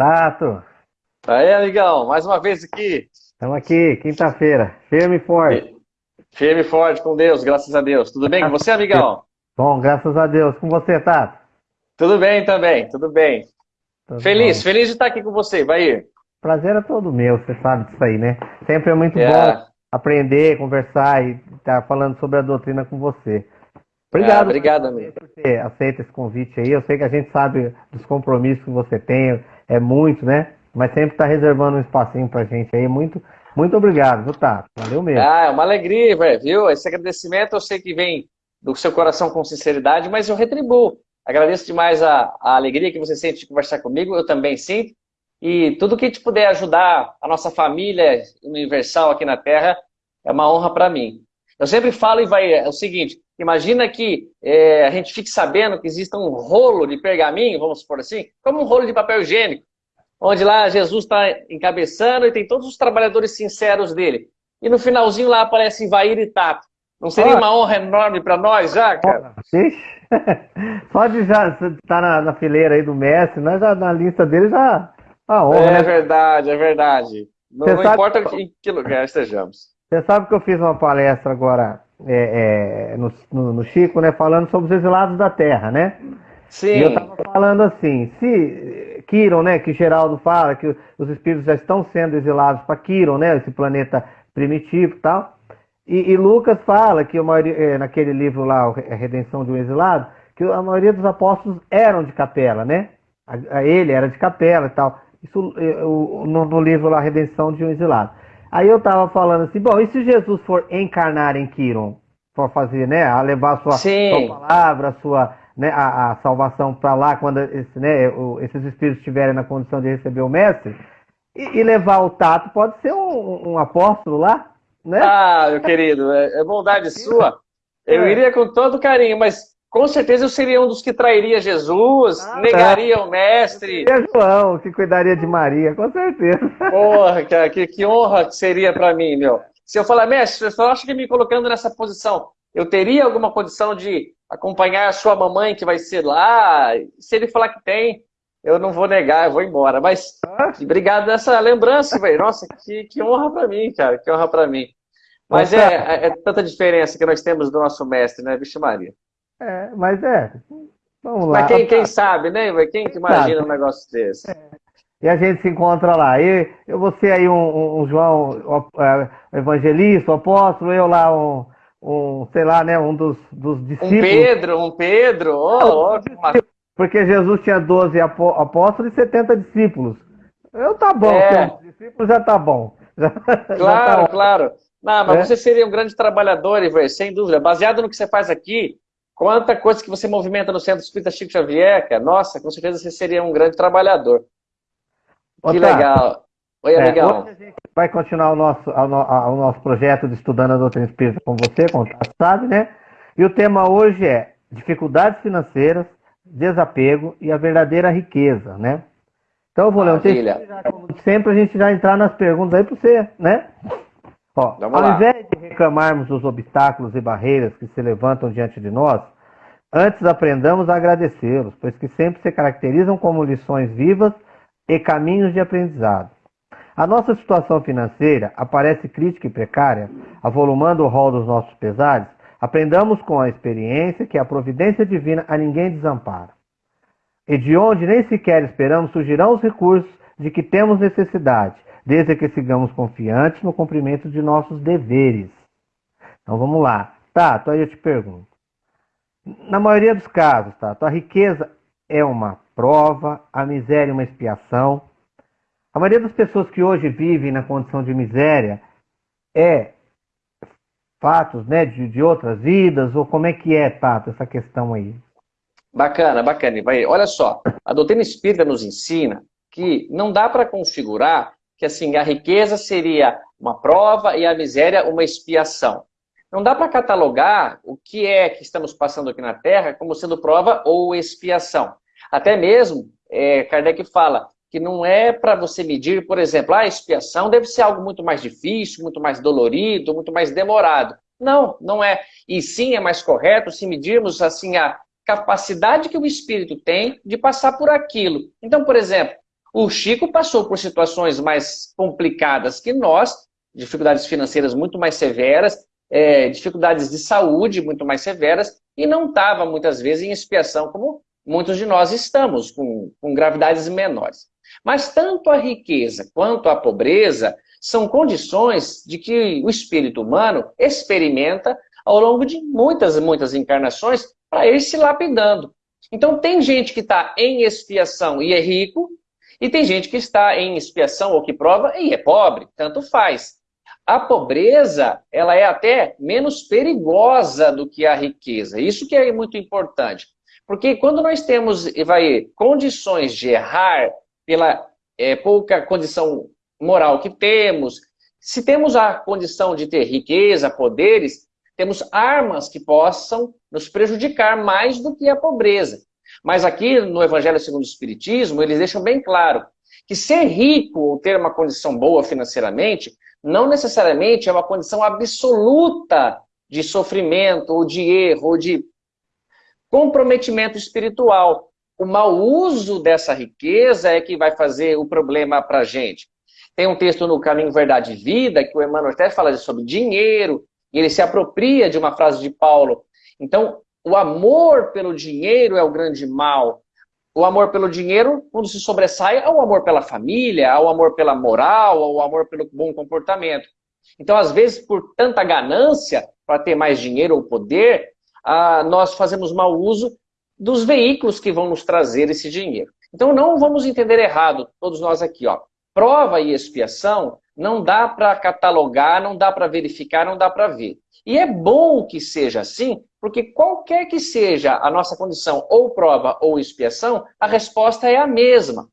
Tato. Aí, amigão, mais uma vez aqui. Estamos aqui, quinta-feira, firme e forte. Firme e forte com Deus, graças a Deus. Tudo bem com você, amigão? Bom, graças a Deus. Com você, Tato? Tudo bem também, tudo bem. Tudo feliz, bom. feliz de estar aqui com você, Bahia. Prazer é todo meu, você sabe disso aí, né? Sempre é muito é. bom aprender, conversar e estar falando sobre a doutrina com você. Obrigado, ah, obrigado amigo. por ter aceito esse convite aí. Eu sei que a gente sabe dos compromissos que você tem, é muito, né? Mas sempre está reservando um espacinho pra gente aí. Muito, muito obrigado, viu, Tato? Valeu mesmo. Ah, é uma alegria, viu? Esse agradecimento eu sei que vem do seu coração com sinceridade, mas eu retribuo. Agradeço demais a, a alegria que você sente de conversar comigo, eu também sinto. E tudo que te puder ajudar a nossa família universal aqui na Terra é uma honra para mim. Eu sempre falo e vai é o seguinte, imagina que é, a gente fique sabendo que existe um rolo de pergaminho, vamos supor assim, como um rolo de papel higiênico, onde lá Jesus está encabeçando e tem todos os trabalhadores sinceros dele. E no finalzinho lá aparece Ivair e Tato. Não seria uma honra enorme para nós já, cara? Só de já estar tá na, na, fileira aí do mestre, nós já, na lista dele já... A honra, é né? verdade, é verdade. Não, não importa em que lugar estejamos. Você sabe que eu fiz uma palestra agora é, é, no, no, no, Chico, né, falando sobre os exilados da Terra, né? Sim. E eu estava falando assim, se Quiron, né, que Geraldo fala que os espíritos já estão sendo exilados para Quiron, né, esse planeta primitivo e tal, e, e, Lucas fala que a maioria, é, naquele livro lá, A Redenção de um Exilado, que a maioria dos apóstolos eram de capela, né? A, a ele era de capela e tal. Isso é, no, no livro lá, A Redenção de um Exilado. Aí eu tava falando assim, bom, e se Jesus for encarnar em Quiron, for fazer, né, a levar a sua, sua palavra, a sua, né, a, a salvação para lá, quando esse, né, o, esses espíritos estiverem na condição de receber o mestre, e, e levar o tato, pode ser um, um, apóstolo lá, né? Ah, meu querido, é, é bondade sua. Eu é. iria com todo carinho, mas com certeza eu seria um dos que trairia Jesus, ah, negaria tá. o mestre. Seria João, que cuidaria de Maria, com certeza. Porra, que, que honra que seria para mim, meu. Se eu falar, mestre, eu acho que me colocando nessa posição, eu teria alguma condição de acompanhar a sua mamãe que vai ser lá? Se ele falar que tem, eu não vou negar, eu vou embora. Mas ah. obrigado dessa lembrança, velho. Nossa, que, que honra para mim, cara, que honra para mim. Mas é, é, é tanta diferença que nós temos do nosso mestre, né, Vixe Maria? É, mas é. Vamos lá. Mas quem, quem sabe, né? Quem que imagina sabe. um negócio desse? É. E a gente se encontra lá. E eu vou ser aí um, um João é, evangelista, um apóstolo, eu lá um, um, sei lá, né, um dos, dos discípulos. Um Pedro, um Pedro. Oh, oh, porque Jesus tinha 12 apóstolos e 70 discípulos. Eu tá bom, é. discípulos já tá bom. Já, claro, já tá claro. Não, mas é. você seria um grande trabalhador, Iver, sem dúvida. Baseado no que você faz aqui, Quanta coisa que você movimenta no Centro Espírita Chico Xavier, cara. Nossa, com certeza você seria um grande trabalhador. que legal. Oi, é, amigão. Hoje a gente vai continuar o nosso, o, nosso projeto de Estudando a Doutrina Espírita com você, como você sabe, né? E o tema hoje é dificuldades financeiras, desapego e a verdadeira riqueza, né? Então eu vou ler um texto, sempre a gente já entrar nas perguntas aí para você, né? Ó, ao lá. invés de reclamarmos dos obstáculos e barreiras que se levantam diante de nós, antes aprendamos a agradecê-los, pois que sempre se caracterizam como lições vivas e caminhos de aprendizado. A nossa situação financeira aparece crítica e precária, avolumando o rol dos nossos pesares, aprendamos com a experiência que a providência divina a ninguém desampara. E de onde nem sequer esperamos surgirão os recursos de que temos necessidade, desde que sigamos confiantes no cumprimento de nossos deveres. Então vamos lá. Tato, aí eu te pergunto. Na maioria dos casos, Tato, a riqueza é uma prova, a miséria é uma expiação. A maioria das pessoas que hoje vivem na condição de miséria é fatos né, de, de outras vidas, ou como é que é, Tato, essa questão aí? Bacana, bacana. Olha só, a doutrina espírita nos ensina que não dá para configurar que assim, a riqueza seria uma prova e a miséria uma expiação. Não dá para catalogar o que é que estamos passando aqui na Terra como sendo prova ou expiação. Até mesmo, é, Kardec fala que não é para você medir, por exemplo, a expiação deve ser algo muito mais difícil, muito mais dolorido, muito mais demorado. Não, não é. E sim é mais correto se medirmos assim a capacidade que o espírito tem de passar por aquilo. Então, por exemplo, O Chico passou por situações mais complicadas que nós, dificuldades financeiras muito mais severas, é, dificuldades de saúde muito mais severas, e não estava muitas vezes em expiação como muitos de nós estamos, com, com gravidades menores. Mas tanto a riqueza quanto a pobreza são condições de que o espírito humano experimenta ao longo de muitas, muitas encarnações para ir se lapidando. Então tem gente que está em expiação e é rico, e tem gente que está em expiação ou que prova e é pobre, tanto faz. A pobreza, ela é até menos perigosa do que a riqueza. Isso que é muito importante. Porque quando nós temos, vai, condições de errar pela é, pouca condição moral que temos, se temos a condição de ter riqueza, poderes, temos armas que possam nos prejudicar mais do que a pobreza. Mas aqui no Evangelho segundo o Espiritismo, eles deixam bem claro que ser rico ou ter uma condição boa financeiramente não necessariamente é uma condição absoluta de sofrimento, ou de erro, ou de comprometimento espiritual. O mau uso dessa riqueza é que vai fazer o problema para a gente. Tem um texto no Caminho Verdade e Vida, que o Emmanuel até fala sobre dinheiro, e ele se apropria de uma frase de Paulo. Então, o amor pelo dinheiro é o grande mal. O amor pelo dinheiro, quando se sobressai, é o amor pela família, é o amor pela moral, é o amor pelo bom comportamento. Então, às vezes, por tanta ganância, para ter mais dinheiro ou poder, ah, nós fazemos mau uso dos veículos que vão nos trazer esse dinheiro. Então, não vamos entender errado, todos nós aqui. Ó. Prova e expiação não dá para catalogar, não dá para verificar, não dá para ver. E é bom que seja assim, porque qualquer que seja a nossa condição, ou prova ou expiação, a resposta é a mesma.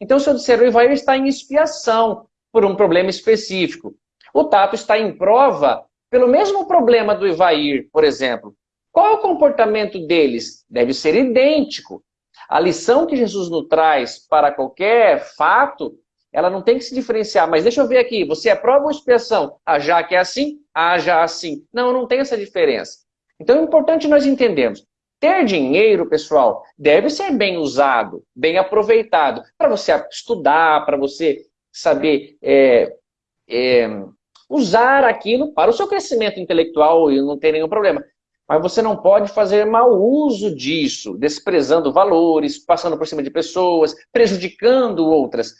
Então, se eu disser o Ivair está em expiação por um problema específico, o Tato está em prova pelo mesmo problema do Ivair, por exemplo. Qual o comportamento deles? Deve ser idêntico. A lição que Jesus nos traz para qualquer fato ela não tem que se diferenciar, mas deixa eu ver aqui, você é prova ou expiação? Ah, já que é assim? Ah, assim. Não, não tem essa diferença. Então é importante nós entendermos. Ter dinheiro, pessoal, deve ser bem usado, bem aproveitado, para você estudar, para você saber é, é, usar aquilo para o seu crescimento intelectual e não tem nenhum problema. Mas você não pode fazer mau uso disso, desprezando valores, passando por cima de pessoas, prejudicando outras.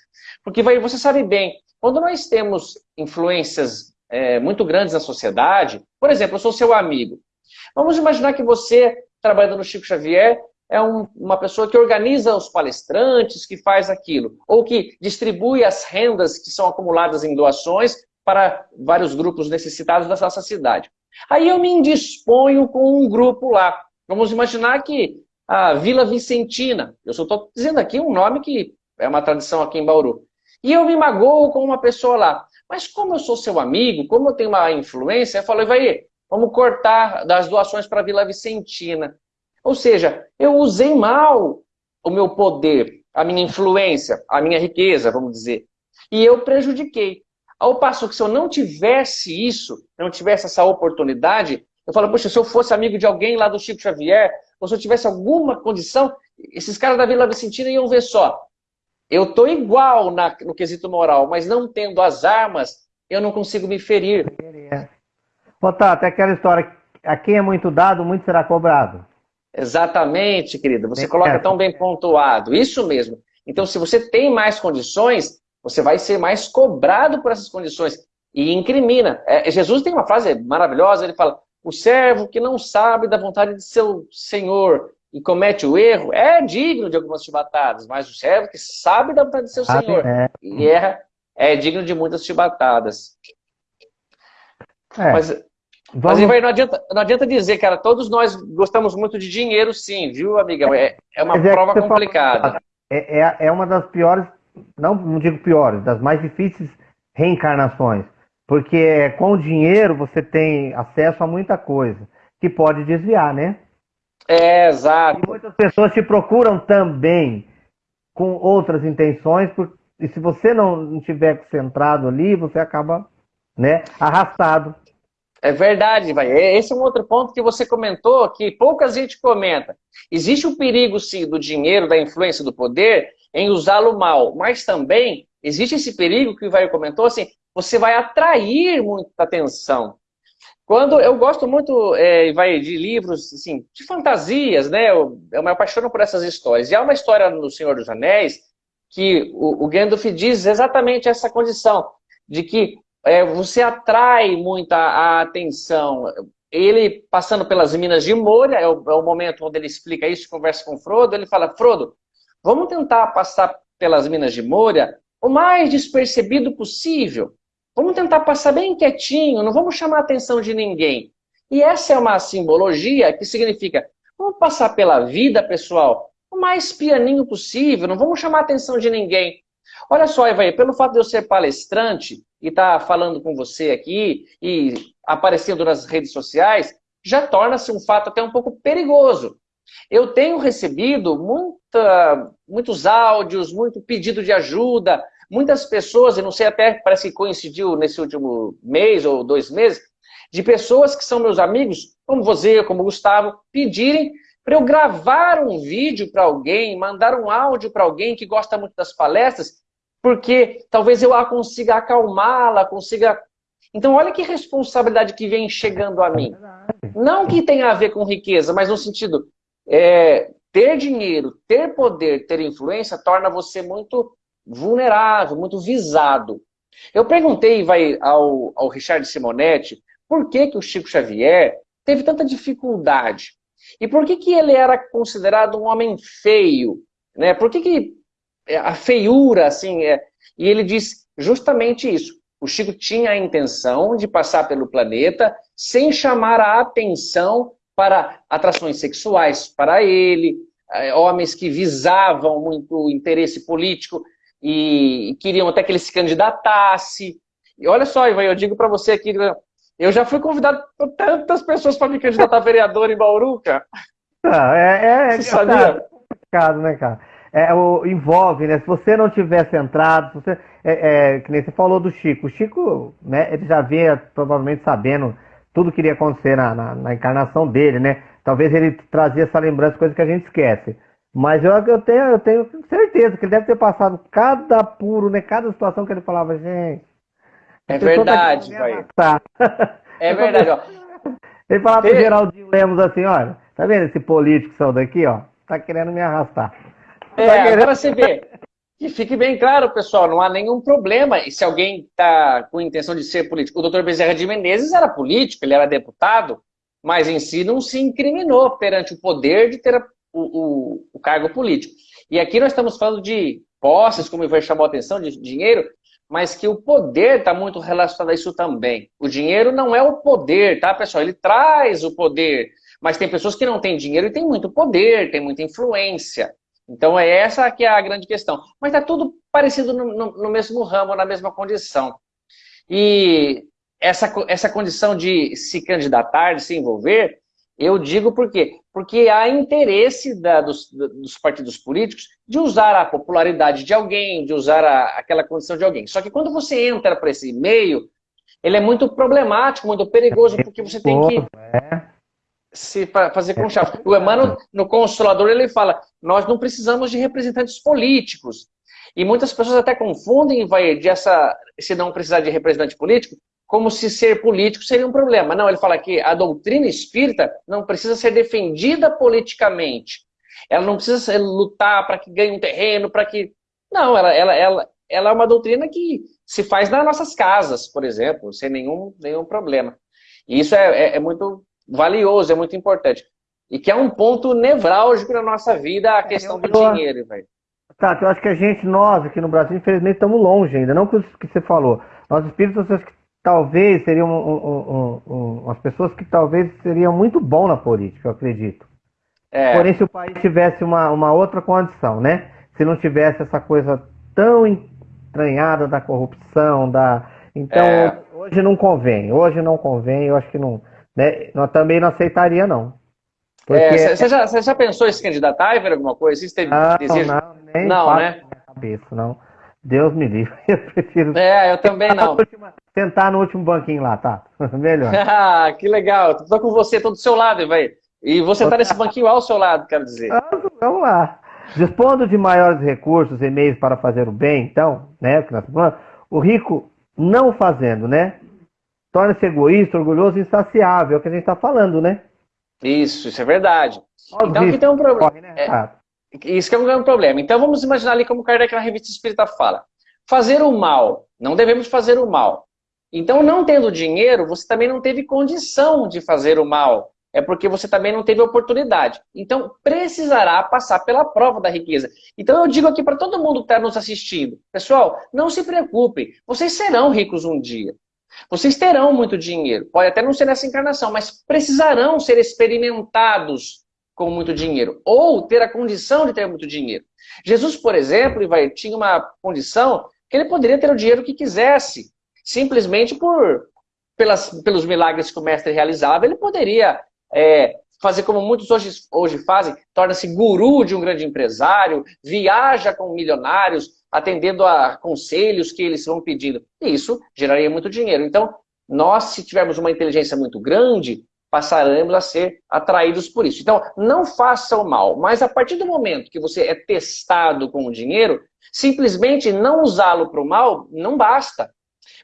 Porque vai, você sabe bem, quando nós temos influências é, muito grandes na sociedade, por exemplo, eu sou seu amigo. Vamos imaginar que você, trabalhando no Chico Xavier, é um, uma pessoa que organiza os palestrantes, que faz aquilo, ou que distribui as rendas que são acumuladas em doações para vários grupos necessitados da nossa cidade. Aí eu me indisponho com um grupo lá. Vamos imaginar que a Vila Vicentina, eu só estou dizendo aqui um nome que é uma tradição aqui em Bauru. E eu me magoo com uma pessoa lá. Mas como eu sou seu amigo, como eu tenho uma influência, eu falei, vai, vamos cortar das doações para a Vila Vicentina. Ou seja, eu usei mal o meu poder, a minha influência, a minha riqueza, vamos dizer. E eu prejudiquei. Ao passo que se eu não tivesse isso, não tivesse essa oportunidade, eu falo, poxa, se eu fosse amigo de alguém lá do Chico Xavier, ou se eu tivesse alguma condição, esses caras da Vila Vicentina iam ver só. Eu estou igual na, no quesito moral, mas não tendo as armas, eu não consigo me ferir. Botar até aquela história, a quem é muito dado, muito será cobrado. Exatamente, querida. Você coloca tão bem pontuado. Isso mesmo. Então, se você tem mais condições, você vai ser mais cobrado por essas condições. E incrimina. É, Jesus tem uma frase maravilhosa, ele fala, o servo que não sabe da vontade de seu senhor e comete o erro, é digno de algumas chibatadas, mas o servo que sabe da vontade de seu ah, Senhor é. e erra, é digno de muitas chibatadas. É. Mas, Vamos... mas não, adianta, não adianta dizer, cara, todos nós gostamos muito de dinheiro, sim, viu, amiga? É, é uma é prova complicada. É, é, é uma das piores, não, não digo piores, das mais difíceis reencarnações. Porque com o dinheiro você tem acesso a muita coisa que pode desviar, né? É, exato. E muitas pessoas te procuram também com outras intenções, e se você não estiver centrado ali, você acaba né, arrastado. É verdade, vai. Esse é um outro ponto que você comentou, que pouca gente comenta. Existe o perigo, sim, do dinheiro, da influência do poder, em usá-lo mal, mas também existe esse perigo que o Ivair comentou, assim, você vai atrair muita atenção. Quando eu gosto muito é, vai, de livros assim, de fantasias, né? Eu, eu me apaixono por essas histórias. E há uma história no Senhor dos Anéis que o, o Gandalf diz exatamente essa condição, de que é, você atrai muita a atenção. Ele, passando pelas minas de Moria, é o, é o momento onde ele explica isso, conversa com Frodo, ele fala, Frodo, vamos tentar passar pelas minas de Moria o mais despercebido possível. Vamos tentar passar bem quietinho, não vamos chamar a atenção de ninguém. E essa é uma simbologia que significa, vamos passar pela vida, pessoal, o mais pianinho possível, não vamos chamar a atenção de ninguém. Olha só, Evaí, pelo fato de eu ser palestrante e estar tá falando com você aqui e aparecendo nas redes sociais, já torna-se um fato até um pouco perigoso. Eu tenho recebido muita, muitos áudios, muito pedido de ajuda, muitas pessoas, e não sei até, parece que coincidiu nesse último mês ou dois meses, de pessoas que são meus amigos, como você, como Gustavo, pedirem para eu gravar um vídeo para alguém, mandar um áudio para alguém que gosta muito das palestras, porque talvez eu a consiga acalmá-la, consiga... Então olha que responsabilidade que vem chegando a mim. Não que tenha a ver com riqueza, mas no sentido, é, ter dinheiro, ter poder, ter influência, torna você muito vulnerável, muito visado. Eu perguntei vai, ao, ao Richard Simonetti por que, que o Chico Xavier teve tanta dificuldade. E por que, que ele era considerado um homem feio? Né? Por que, que é, a feiura, assim, é... e ele diz justamente isso. O Chico tinha a intenção de passar pelo planeta sem chamar a atenção para atrações sexuais para ele, é, homens que visavam muito interesse político e queriam até que ele se candidatasse. E olha só, Ivan, eu digo para você aqui, eu já fui convidado por tantas pessoas para me candidatar a vereador em Bauru, cara. Ah, é, é, é sabia? complicado, né, cara? É, o, envolve, né? Se você não tiver centrado, você, é, é, que nem você falou do Chico. O Chico, né, ele já vinha provavelmente sabendo tudo que iria acontecer na, na, na encarnação dele, né? Talvez ele trazia essa lembrança, coisa que a gente esquece. Mas eu, eu, tenho, eu tenho certeza que ele deve ter passado cada apuro, né? Cada situação que ele falava, gente. É verdade, vai. É verdade, ó. Ele falava pro Geraldinho Lemos assim, olha, tá vendo esse político saiu daqui, ó? Tá querendo me arrastar. É, tá querendo... agora você vê. Que fique bem claro, pessoal, não há nenhum problema. E se alguém está com intenção de ser político, o doutor Bezerra de Menezes era político, ele era deputado, mas em si não se incriminou perante o poder de ter o, o, o cargo político. E aqui nós estamos falando de posses, como vai chamar a atenção, de dinheiro, mas que o poder está muito relacionado a isso também. O dinheiro não é o poder, tá, pessoal? Ele traz o poder, mas tem pessoas que não têm dinheiro e têm muito poder, têm muita influência. Então é essa que é a grande questão. Mas está tudo parecido no, no, no, mesmo ramo, na mesma condição. E essa, essa condição de se candidatar, de se envolver, eu digo por quê? Porque há interesse da, dos, dos, partidos políticos de usar a popularidade de alguém, de usar a, aquela condição de alguém. Só que quando você entra para esse meio, ele é muito problemático, muito perigoso, porque você tem que é. se fazer com chave. O Emmanuel, no Consolador, ele fala, nós não precisamos de representantes políticos. E muitas pessoas até confundem, vai, de essa, se não precisar de representante político, como se ser político seria um problema. Não, ele fala que a doutrina espírita não precisa ser defendida politicamente. Ela não precisa lutar para que ganhe um terreno, para que... Não, ela, ela, ela, ela é uma doutrina que se faz nas nossas casas, por exemplo, sem nenhum, nenhum problema. E isso é, é, é muito valioso, é muito importante. E que é um ponto nevrálgico na nossa vida, a questão do dinheiro, velho. Tá, eu acho que a gente, nós aqui no Brasil, infelizmente, estamos longe ainda. Não que o que você falou. Nós espíritos, que talvez seriam um, um, um, umas pessoas que talvez seriam muito bom na política, eu acredito. É. Porém, se o país tivesse uma, uma outra condição, né? Se não tivesse essa coisa tão entranhada da corrupção, da. Então, é. hoje não convém. Hoje não convém, eu acho que não. Né? Também não aceitaria, não. Porque... É, você, já, você já pensou em se candidatar, ver alguma coisa? Você teve não, desejo? Não, nem não né? Cabeça, não. Deus me livre. Eu prefiro. É, eu também não. Sentar no último banquinho lá, tá? Melhor. ah, que legal. Tô com você, tô do seu lado, velho. E você tá nesse banquinho ao seu lado, quero dizer. Ah, vamos lá. Dispondo de maiores recursos e meios para fazer o bem, então, né, o rico não fazendo, né? Torna-se egoísta, orgulhoso e insaciável, é o que a gente está falando, né? Isso, isso é verdade. então aqui tem um problema. Né? É, isso que é um grande problema. Então vamos imaginar ali como Kardec na revista Espírita fala. Fazer o mal, não devemos fazer o mal. Então, não tendo dinheiro, você também não teve condição de fazer o mal. É porque você também não teve oportunidade. Então, precisará passar pela prova da riqueza. Então, eu digo aqui para todo mundo que está nos assistindo: pessoal, não se preocupem, vocês serão ricos um dia. Vocês terão muito dinheiro. Pode até não ser nessa encarnação, mas precisarão ser experimentados com muito dinheiro. Ou ter a condição de ter muito dinheiro. Jesus, por exemplo, tinha uma condição que ele poderia ter o dinheiro que quisesse. Simplesmente por pelas, pelos milagres que o mestre realizava, ele poderia é, fazer como muitos hoje, hoje fazem, torna-se guru de um grande empresário, viaja com milionários, atendendo a conselhos que eles vão pedindo. E isso geraria muito dinheiro. Então, nós, se tivermos uma inteligência muito grande, passaremos a ser atraídos por isso. Então, não faça o mal, mas a partir do momento que você é testado com o dinheiro, simplesmente não usá-lo para o mal não basta.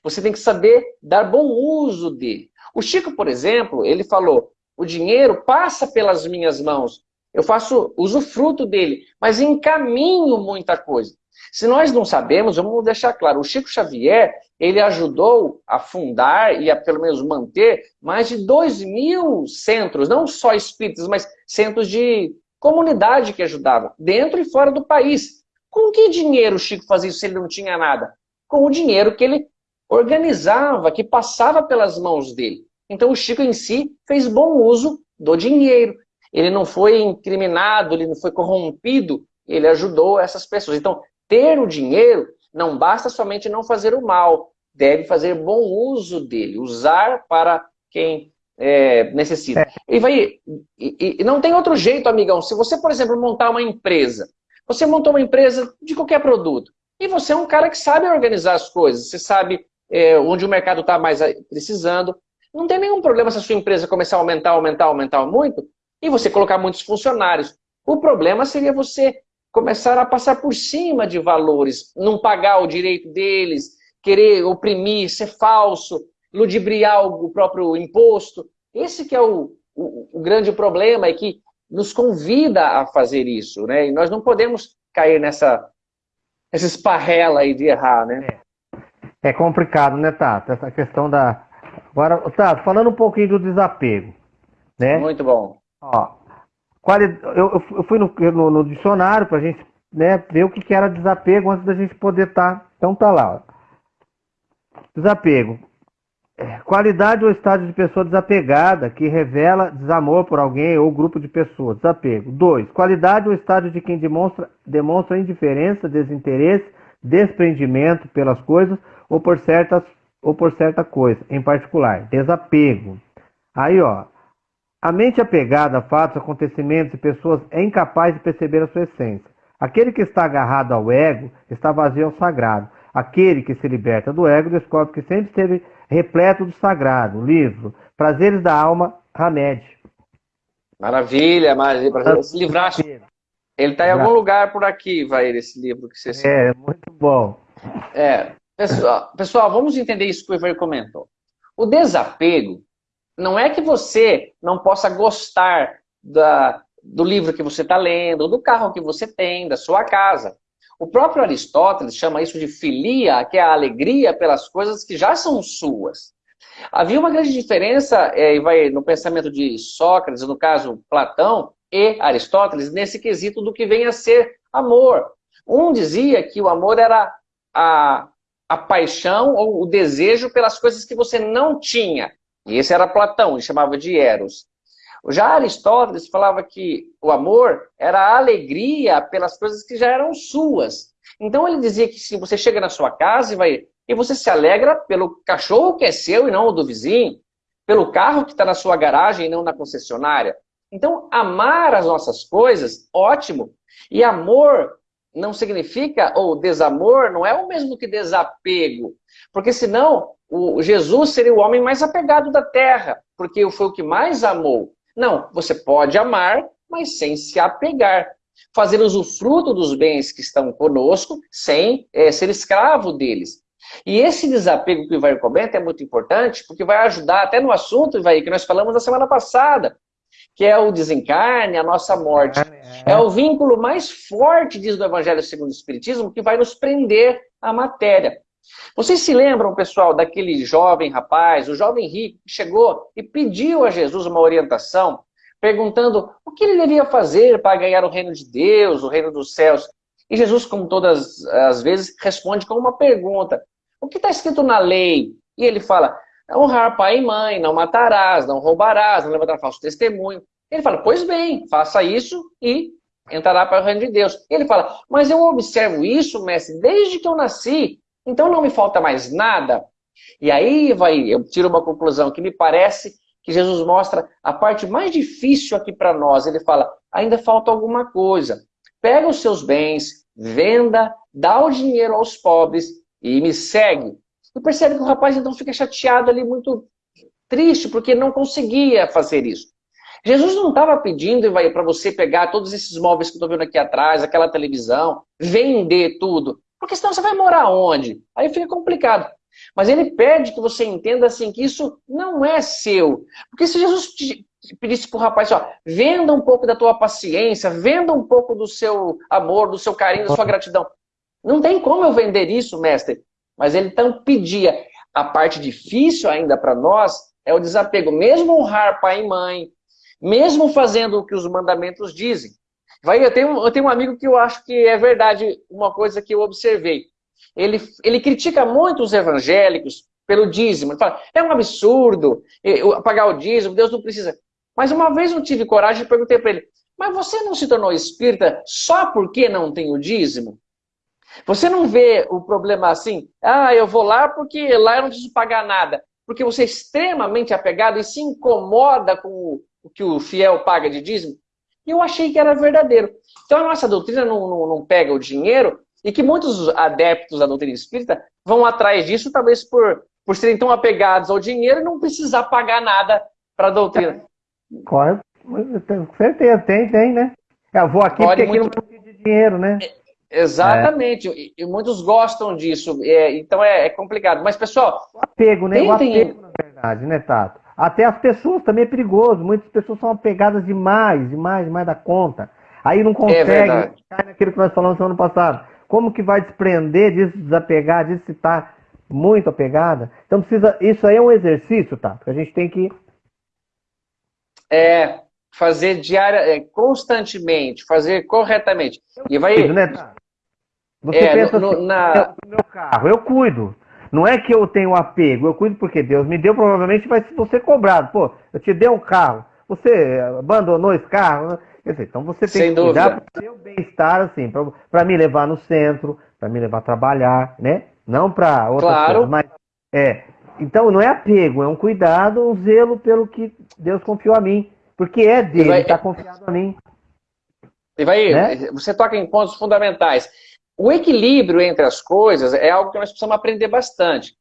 Você tem que saber dar bom uso dele. O Chico, por exemplo, ele falou, o dinheiro passa pelas minhas mãos, eu faço usufruto dele, mas encaminho muita coisa. Se nós não sabemos, vamos deixar claro, o Chico Xavier, ele ajudou a fundar e a pelo menos manter mais de 2 mil centros, não só espíritas, mas centros de comunidade que ajudavam, dentro e fora do país. Com que dinheiro o Chico fazia isso se ele não tinha nada? Com o dinheiro que ele organizava, que passava pelas mãos dele. Então o Chico em si fez bom uso do dinheiro. Ele não foi incriminado, ele não foi corrompido, ele ajudou essas pessoas. Então, ter o dinheiro não basta somente não fazer o mal, deve fazer bom uso dele, usar para quem é, necessita. É. E, vai, e, e não tem outro jeito, amigão. Se você, por exemplo, montar uma empresa, você montou uma empresa de qualquer produto, e você é um cara que sabe organizar as coisas, você sabe é, onde o mercado está mais precisando. Não tem nenhum problema se a sua empresa começar a aumentar, aumentar, aumentar muito e você colocar muitos funcionários. O problema seria você começar a passar por cima de valores, não pagar o direito deles, querer oprimir, ser falso, ludibriar o próprio imposto. Esse que é o, o, o grande problema e que nos convida a fazer isso. Né? E nós não podemos cair nessa, essa esparrela aí de errar. Né? É é complicado, né, Tato? Essa questão da. Agora, Tato, falando um pouquinho do desapego. Né? Muito bom. Ó. eu, eu fui no, no, no dicionário para a gente né, ver o que era desapego antes da gente poder estar. Tá... Então tá lá. Ó. Desapego. É, qualidade ou estado de pessoa desapegada que revela desamor por alguém ou grupo de pessoas. Desapego. 2. Qualidade ou estado de quem demonstra, demonstra indiferença, desinteresse, desprendimento pelas coisas ou por certas ou por certa coisa, em particular, desapego. Aí, ó, a mente apegada a fatos, acontecimentos e pessoas é incapaz de perceber a sua essência. Aquele que está agarrado ao ego está vazio ao sagrado. Aquele que se liberta do ego descobre que sempre esteve repleto do sagrado. Livro Prazeres da Alma, Hamed. Maravilha, maravilha. Esse livraço, ele está em algum lugar por aqui, vai esse livro que você É, muito bom. É, Pessoal, pessoal, vamos entender isso que o Ivan comentou. O desapego não é que você não possa gostar da, do livro que você está lendo, do carro que você tem, da sua casa. O próprio Aristóteles chama isso de filia, que é a alegria pelas coisas que já são suas. Havia uma grande diferença é, vai, no pensamento de Sócrates, no caso Platão e Aristóteles, nesse quesito do que vem a ser amor. Um dizia que o amor era a a paixão ou o desejo pelas coisas que você não tinha. E esse era Platão, ele chamava de Eros. Já Aristóteles falava que o amor era a alegria pelas coisas que já eram suas. Então ele dizia que se você chega na sua casa e vai e você se alegra pelo cachorro que é seu e não o do vizinho, pelo carro que está na sua garagem e não na concessionária. Então, amar as nossas coisas, ótimo. E amor não significa, ou desamor, não é o mesmo que desapego. Porque senão, o Jesus seria o homem mais apegado da terra, porque foi o que mais amou. Não, você pode amar, mas sem se apegar. fazer usufruto dos bens que estão conosco, sem é, ser escravo deles. E esse desapego que o Ivair comenta é muito importante, porque vai ajudar até no assunto, Ivair, que nós falamos na semana passada, que é o desencarne, a nossa morte. É. é o vínculo mais forte, diz o Evangelho segundo o Espiritismo, que vai nos prender à matéria. Vocês se lembram, pessoal, daquele jovem rapaz, o jovem rico, que chegou e pediu a Jesus uma orientação, perguntando o que ele devia fazer para ganhar o reino de Deus, o reino dos céus. E Jesus, como todas as vezes, responde com uma pergunta. O que está escrito na lei? E ele fala, honrar pai e mãe, não matarás, não roubarás, não levantar falso testemunho. Ele fala, pois bem, faça isso e entrará para o reino de Deus. Ele fala, mas eu observo isso, mestre, desde que eu nasci, então não me falta mais nada. E aí vai, eu tiro uma conclusão que me parece que Jesus mostra a parte mais difícil aqui para nós. Ele fala, ainda falta alguma coisa. Pega os seus bens, venda, dá o dinheiro aos pobres e me segue. E percebe que o rapaz então fica chateado ali, muito triste, porque não conseguia fazer isso. Jesus não estava pedindo para você pegar todos esses móveis que eu estou vendo aqui atrás, aquela televisão, vender tudo. Porque senão você vai morar onde? Aí fica complicado. Mas ele pede que você entenda assim que isso não é seu. Porque se Jesus pedisse para o rapaz, ó, venda um pouco da tua paciência, venda um pouco do seu amor, do seu carinho, da sua gratidão. Não tem como eu vender isso, mestre. Mas ele então pedia. A parte difícil ainda para nós é o desapego. Mesmo honrar pai e mãe, mesmo fazendo o que os mandamentos dizem. Vai, eu, tenho, eu tenho um amigo que eu acho que é verdade uma coisa que eu observei. Ele, ele critica muito os evangélicos pelo dízimo. Ele fala, é um absurdo pagar o dízimo, Deus não precisa. Mas uma vez eu tive coragem e perguntei para ele, mas você não se tornou espírita só porque não tem o dízimo? Você não vê o problema assim, ah, eu vou lá porque lá eu não preciso pagar nada. Porque você é extremamente apegado e se incomoda com o que o fiel paga de dízimo. E eu achei que era verdadeiro. Então a nossa doutrina não, não, não pega o dinheiro e que muitos adeptos da doutrina espírita vão atrás disso, talvez por, por serem tão apegados ao dinheiro e não precisar pagar nada para a doutrina. Corre, com certeza, tem, tem, né? Eu vou aqui Pode porque muito... aqui não de dinheiro, né? Exatamente, é. e, e, muitos gostam disso, é, então é, é, complicado. Mas, pessoal... O apego, né? Tentem... O apego, na verdade, né, Tato? Até as pessoas também é perigoso. Muitas pessoas são apegadas demais, demais, demais da conta. Aí não consegue, é cai naquilo que nós falamos no ano passado. Como que vai desprender disso, desapegar disso se está muito apegada? Então precisa. Isso aí é um exercício, tá? Que a gente tem que. É, fazer diária, é, constantemente, fazer corretamente. E vai. Né, tá? Você é, pensa no, assim, na... no meu carro, eu cuido. Não é que eu tenho apego, eu cuido porque Deus me deu, provavelmente vai ser cobrado. Pô, eu te dei um carro, você abandonou esse carro. Quer dizer, então você tem Sem que cuidar do seu bem-estar, assim, para me levar no centro, para me levar a trabalhar, né? Não para outras claro. coisas, mas é. Então não é apego, é um cuidado, um zelo pelo que Deus confiou a mim. Porque é dele, está confiado a mim. E vai, né? você toca em pontos fundamentais. O equilíbrio entre as coisas é algo que nós precisamos aprender bastante.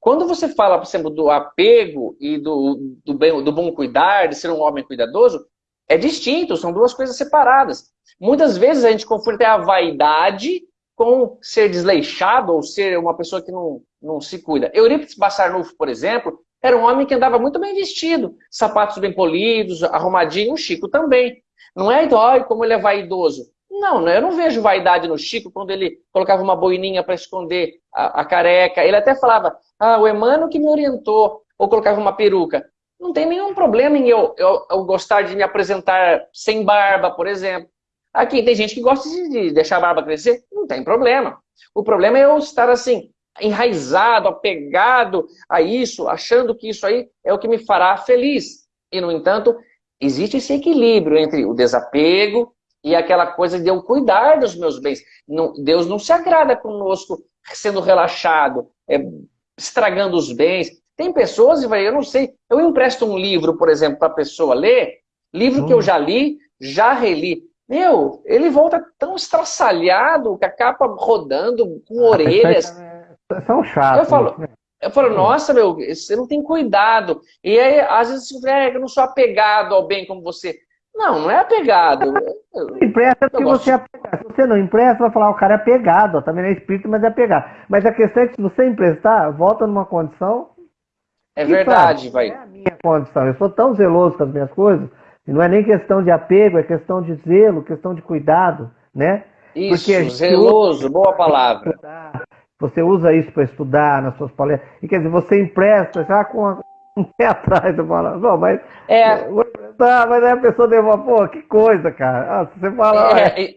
Quando você fala, por exemplo, do apego e do, do, bem, do bom cuidar, de ser um homem cuidadoso, é distinto, são duas coisas separadas. Muitas vezes a gente confunde a vaidade com ser desleixado ou ser uma pessoa que não, não se cuida. Eurípides Bassarnufo, por exemplo, era um homem que andava muito bem vestido, sapatos bem polidos, arrumadinho, o Chico também. Não é, ai, como ele é vaidoso. Não, né? eu não vejo vaidade no Chico quando ele colocava uma boininha para esconder a, a, careca. Ele até falava, ah, o Emmanuel que me orientou, ou colocava uma peruca. Não tem nenhum problema em eu, eu, eu gostar de me apresentar sem barba, por exemplo. Aqui tem gente que gosta de deixar a barba crescer, não tem problema. O problema é eu estar assim, enraizado, apegado a isso, achando que isso aí é o que me fará feliz. E, no entanto, existe esse equilíbrio entre o desapego e aquela coisa de eu cuidar dos meus bens. Não, Deus não se agrada conosco sendo relaxado, é, estragando os bens. Tem pessoas, eu não sei, eu empresto um livro, por exemplo, para a pessoa ler, livro hum. que eu hum. já li, já reli. Meu, ele volta tão estraçalhado, com a capa rodando, com ah, orelhas. São chatos. Eu falo, né? eu falo, hum. nossa, meu, você não tem cuidado. E aí, às vezes, é, eu não sou apegado ao bem como você. Não, não é apegado. Empresta porque você é apegado. Se você não empresta, vai falar, o cara é apegado, ó, também é espírito, mas é apegado. Mas a questão é que se você emprestar, volta numa condição. É verdade, vai. É a minha condição. Eu sou tão zeloso com as minhas coisas, e não é nem questão de apego, é questão de zelo, questão de cuidado, né? Isso, zeloso, boa palavra. Você usa isso para estudar nas suas palestras. E quer dizer, você empresta já com um pé atrás, eu falo, não, mas. É. Vou emprestar, mas aí a pessoa demora, pô, que coisa, cara. Ah, você fala. É,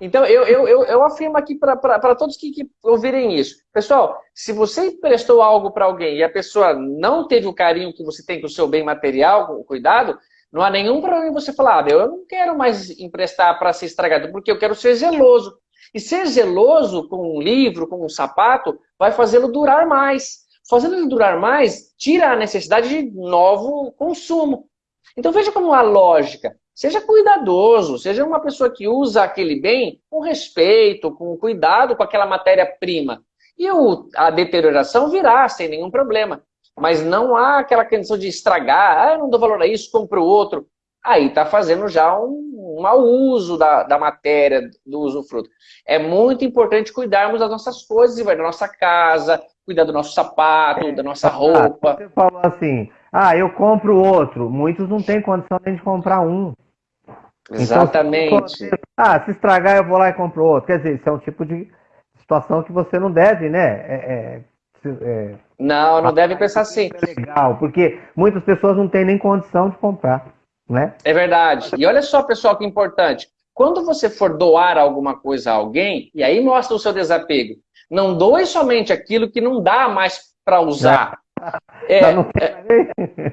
então, eu, eu, eu, eu, afirmo aqui para todos que, que, ouvirem isso. Pessoal, se você emprestou algo para alguém e a pessoa não teve o carinho que você tem com o seu bem material, com o cuidado, não há nenhum problema você falar, ah, eu não quero mais emprestar para ser estragado, porque eu quero ser zeloso. E ser zeloso com um livro, com um sapato, vai fazê-lo durar mais. Fazendo ele durar mais, tira a necessidade de novo consumo. Então veja como a lógica. Seja cuidadoso, seja uma pessoa que usa aquele bem com respeito, com cuidado com aquela matéria-prima. E o, a deterioração virá sem nenhum problema mas não há aquela condição de estragar, ah, eu não dou valor a isso, compro outro. Aí está fazendo já um, um mau uso da, da matéria, do usufruto. É muito importante cuidarmos das nossas coisas, da nossa casa, cuidar do nosso sapato, é, da nossa roupa. Você falou assim, ah, eu compro outro. Muitos não têm condição nem de comprar um. Então, Exatamente. Então, ah, se estragar eu vou lá e compro outro. Quer dizer, isso é um tipo de situação que você não deve, né? É, é, é não, não deve pensar assim. É legal, porque muitas pessoas não têm nem condição de comprar, né? É verdade. E olha só, pessoal, que importante. Quando você for doar alguma coisa a alguém, e aí mostra o seu desapego, não doe somente aquilo que não dá mais para usar. É,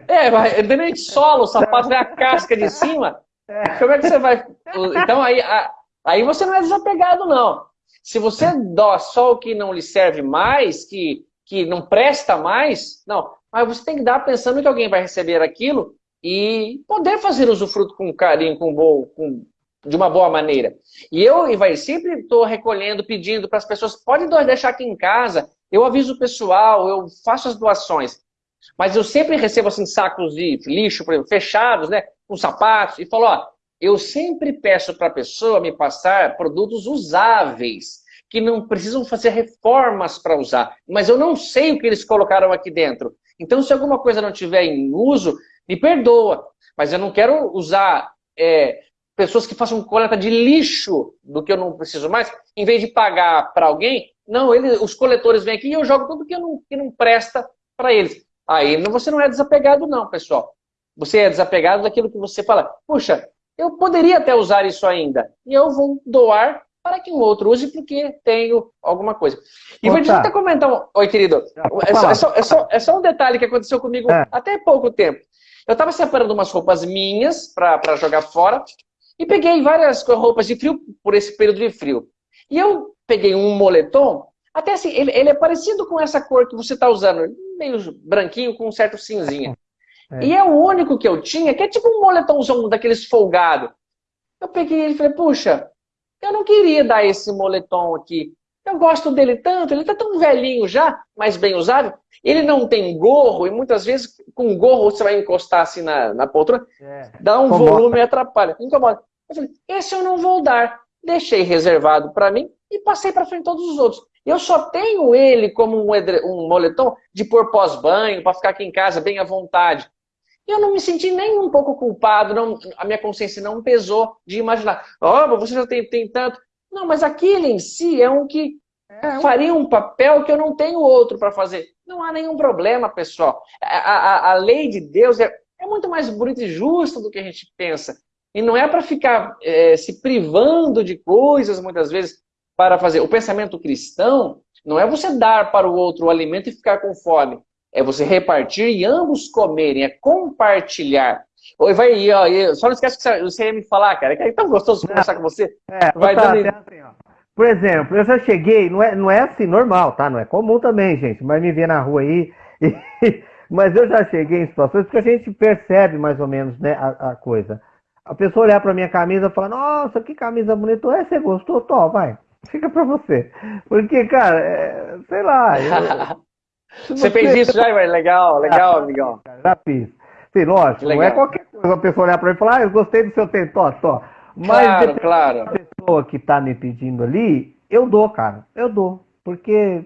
é, é, nem solo, o sapato vem a casca de cima. Como é que você vai... Então aí, aí você não é desapegado, não. Se você dó só o que não lhe serve mais, que que não presta mais, não. Mas você tem que dar pensando que alguém vai receber aquilo e poder fazer usufruto com carinho, com, bom, com de uma boa maneira. E eu, e vai sempre estou recolhendo, pedindo para as pessoas, pode deixar aqui em casa, eu aviso o pessoal, eu faço as doações. Mas eu sempre recebo assim sacos de lixo, por exemplo, fechados, né, com sapatos, e falo, ó, eu sempre peço para a pessoa me passar produtos usáveis que não precisam fazer reformas para usar. Mas eu não sei o que eles colocaram aqui dentro. Então, se alguma coisa não tiver em uso, me perdoa. Mas eu não quero usar é, pessoas que façam coleta de lixo do que eu não preciso mais, em vez de pagar para alguém, não, ele, os coletores vêm aqui e eu jogo tudo que, não, que não presta para eles. Aí você não é desapegado não, pessoal. Você é desapegado daquilo que você fala, puxa, eu poderia até usar isso ainda, e eu vou doar para que um outro use porque tenho alguma coisa. E vou até comentar um... Oi, querido. É só, é, só, é, só, é só, um detalhe que aconteceu comigo é. até pouco tempo. Eu estava separando umas roupas minhas para jogar fora e peguei várias roupas de frio por esse período de frio. E eu peguei um moletom, até assim, ele, ele é parecido com essa cor que você está usando, meio branquinho com um certo cinzinha. É. E é o único que eu tinha, que é tipo um moletomzão daqueles folgado. Eu peguei ele e falei, puxa, eu não queria dar esse moletom aqui. Eu gosto dele tanto, ele está tão velhinho já, mas bem usado. Ele não tem gorro, e muitas vezes com gorro você vai encostar assim na, na poltrona, é. dá um Incomoda. volume e atrapalha. Incomoda. Eu falei, esse eu não vou dar. Deixei reservado para mim e passei para frente todos os outros. Eu só tenho ele como um, um moletom de pôr pós-banho, para ficar aqui em casa bem à vontade eu não me senti nem um pouco culpado, não, a minha consciência não pesou de imaginar, ó, oh, você já tem, tem tanto. Não, mas aquele em si é um que é, faria um papel que eu não tenho outro para fazer. Não há nenhum problema, pessoal. A, a, a lei de Deus é, é, muito mais bonita e justa do que a gente pensa. E não é para ficar é, se privando de coisas, muitas vezes, para fazer. O pensamento cristão não é você dar para o outro o alimento e ficar com fome. É você repartir e ambos comerem, é compartilhar. Oi, vai, ó, só não esquece que você ia me falar, cara, que é tão gostoso conversar com você. É, vai tá, dando... assim. Por exemplo, eu já cheguei, não é, não é assim normal, tá? Não é comum também, gente, mas me vê na rua aí. E, mas eu já cheguei em situações que a gente percebe mais ou menos né, a, a coisa. A pessoa olhar pra minha camisa e falar, nossa, que camisa bonita. É, você gostou? Tó, vai. Fica pra você. Porque, cara, é, sei lá. Eu, você, você fez isso já, Legal, legal, ah, amigão. Já fiz. Sim, lógico, não é qualquer a pessoa olhar para mim e falar, ah, eu gostei do seu tênis, tó, tó. Mas claro, claro. a pessoa que está me pedindo ali, eu dou, cara. Eu dou. Porque,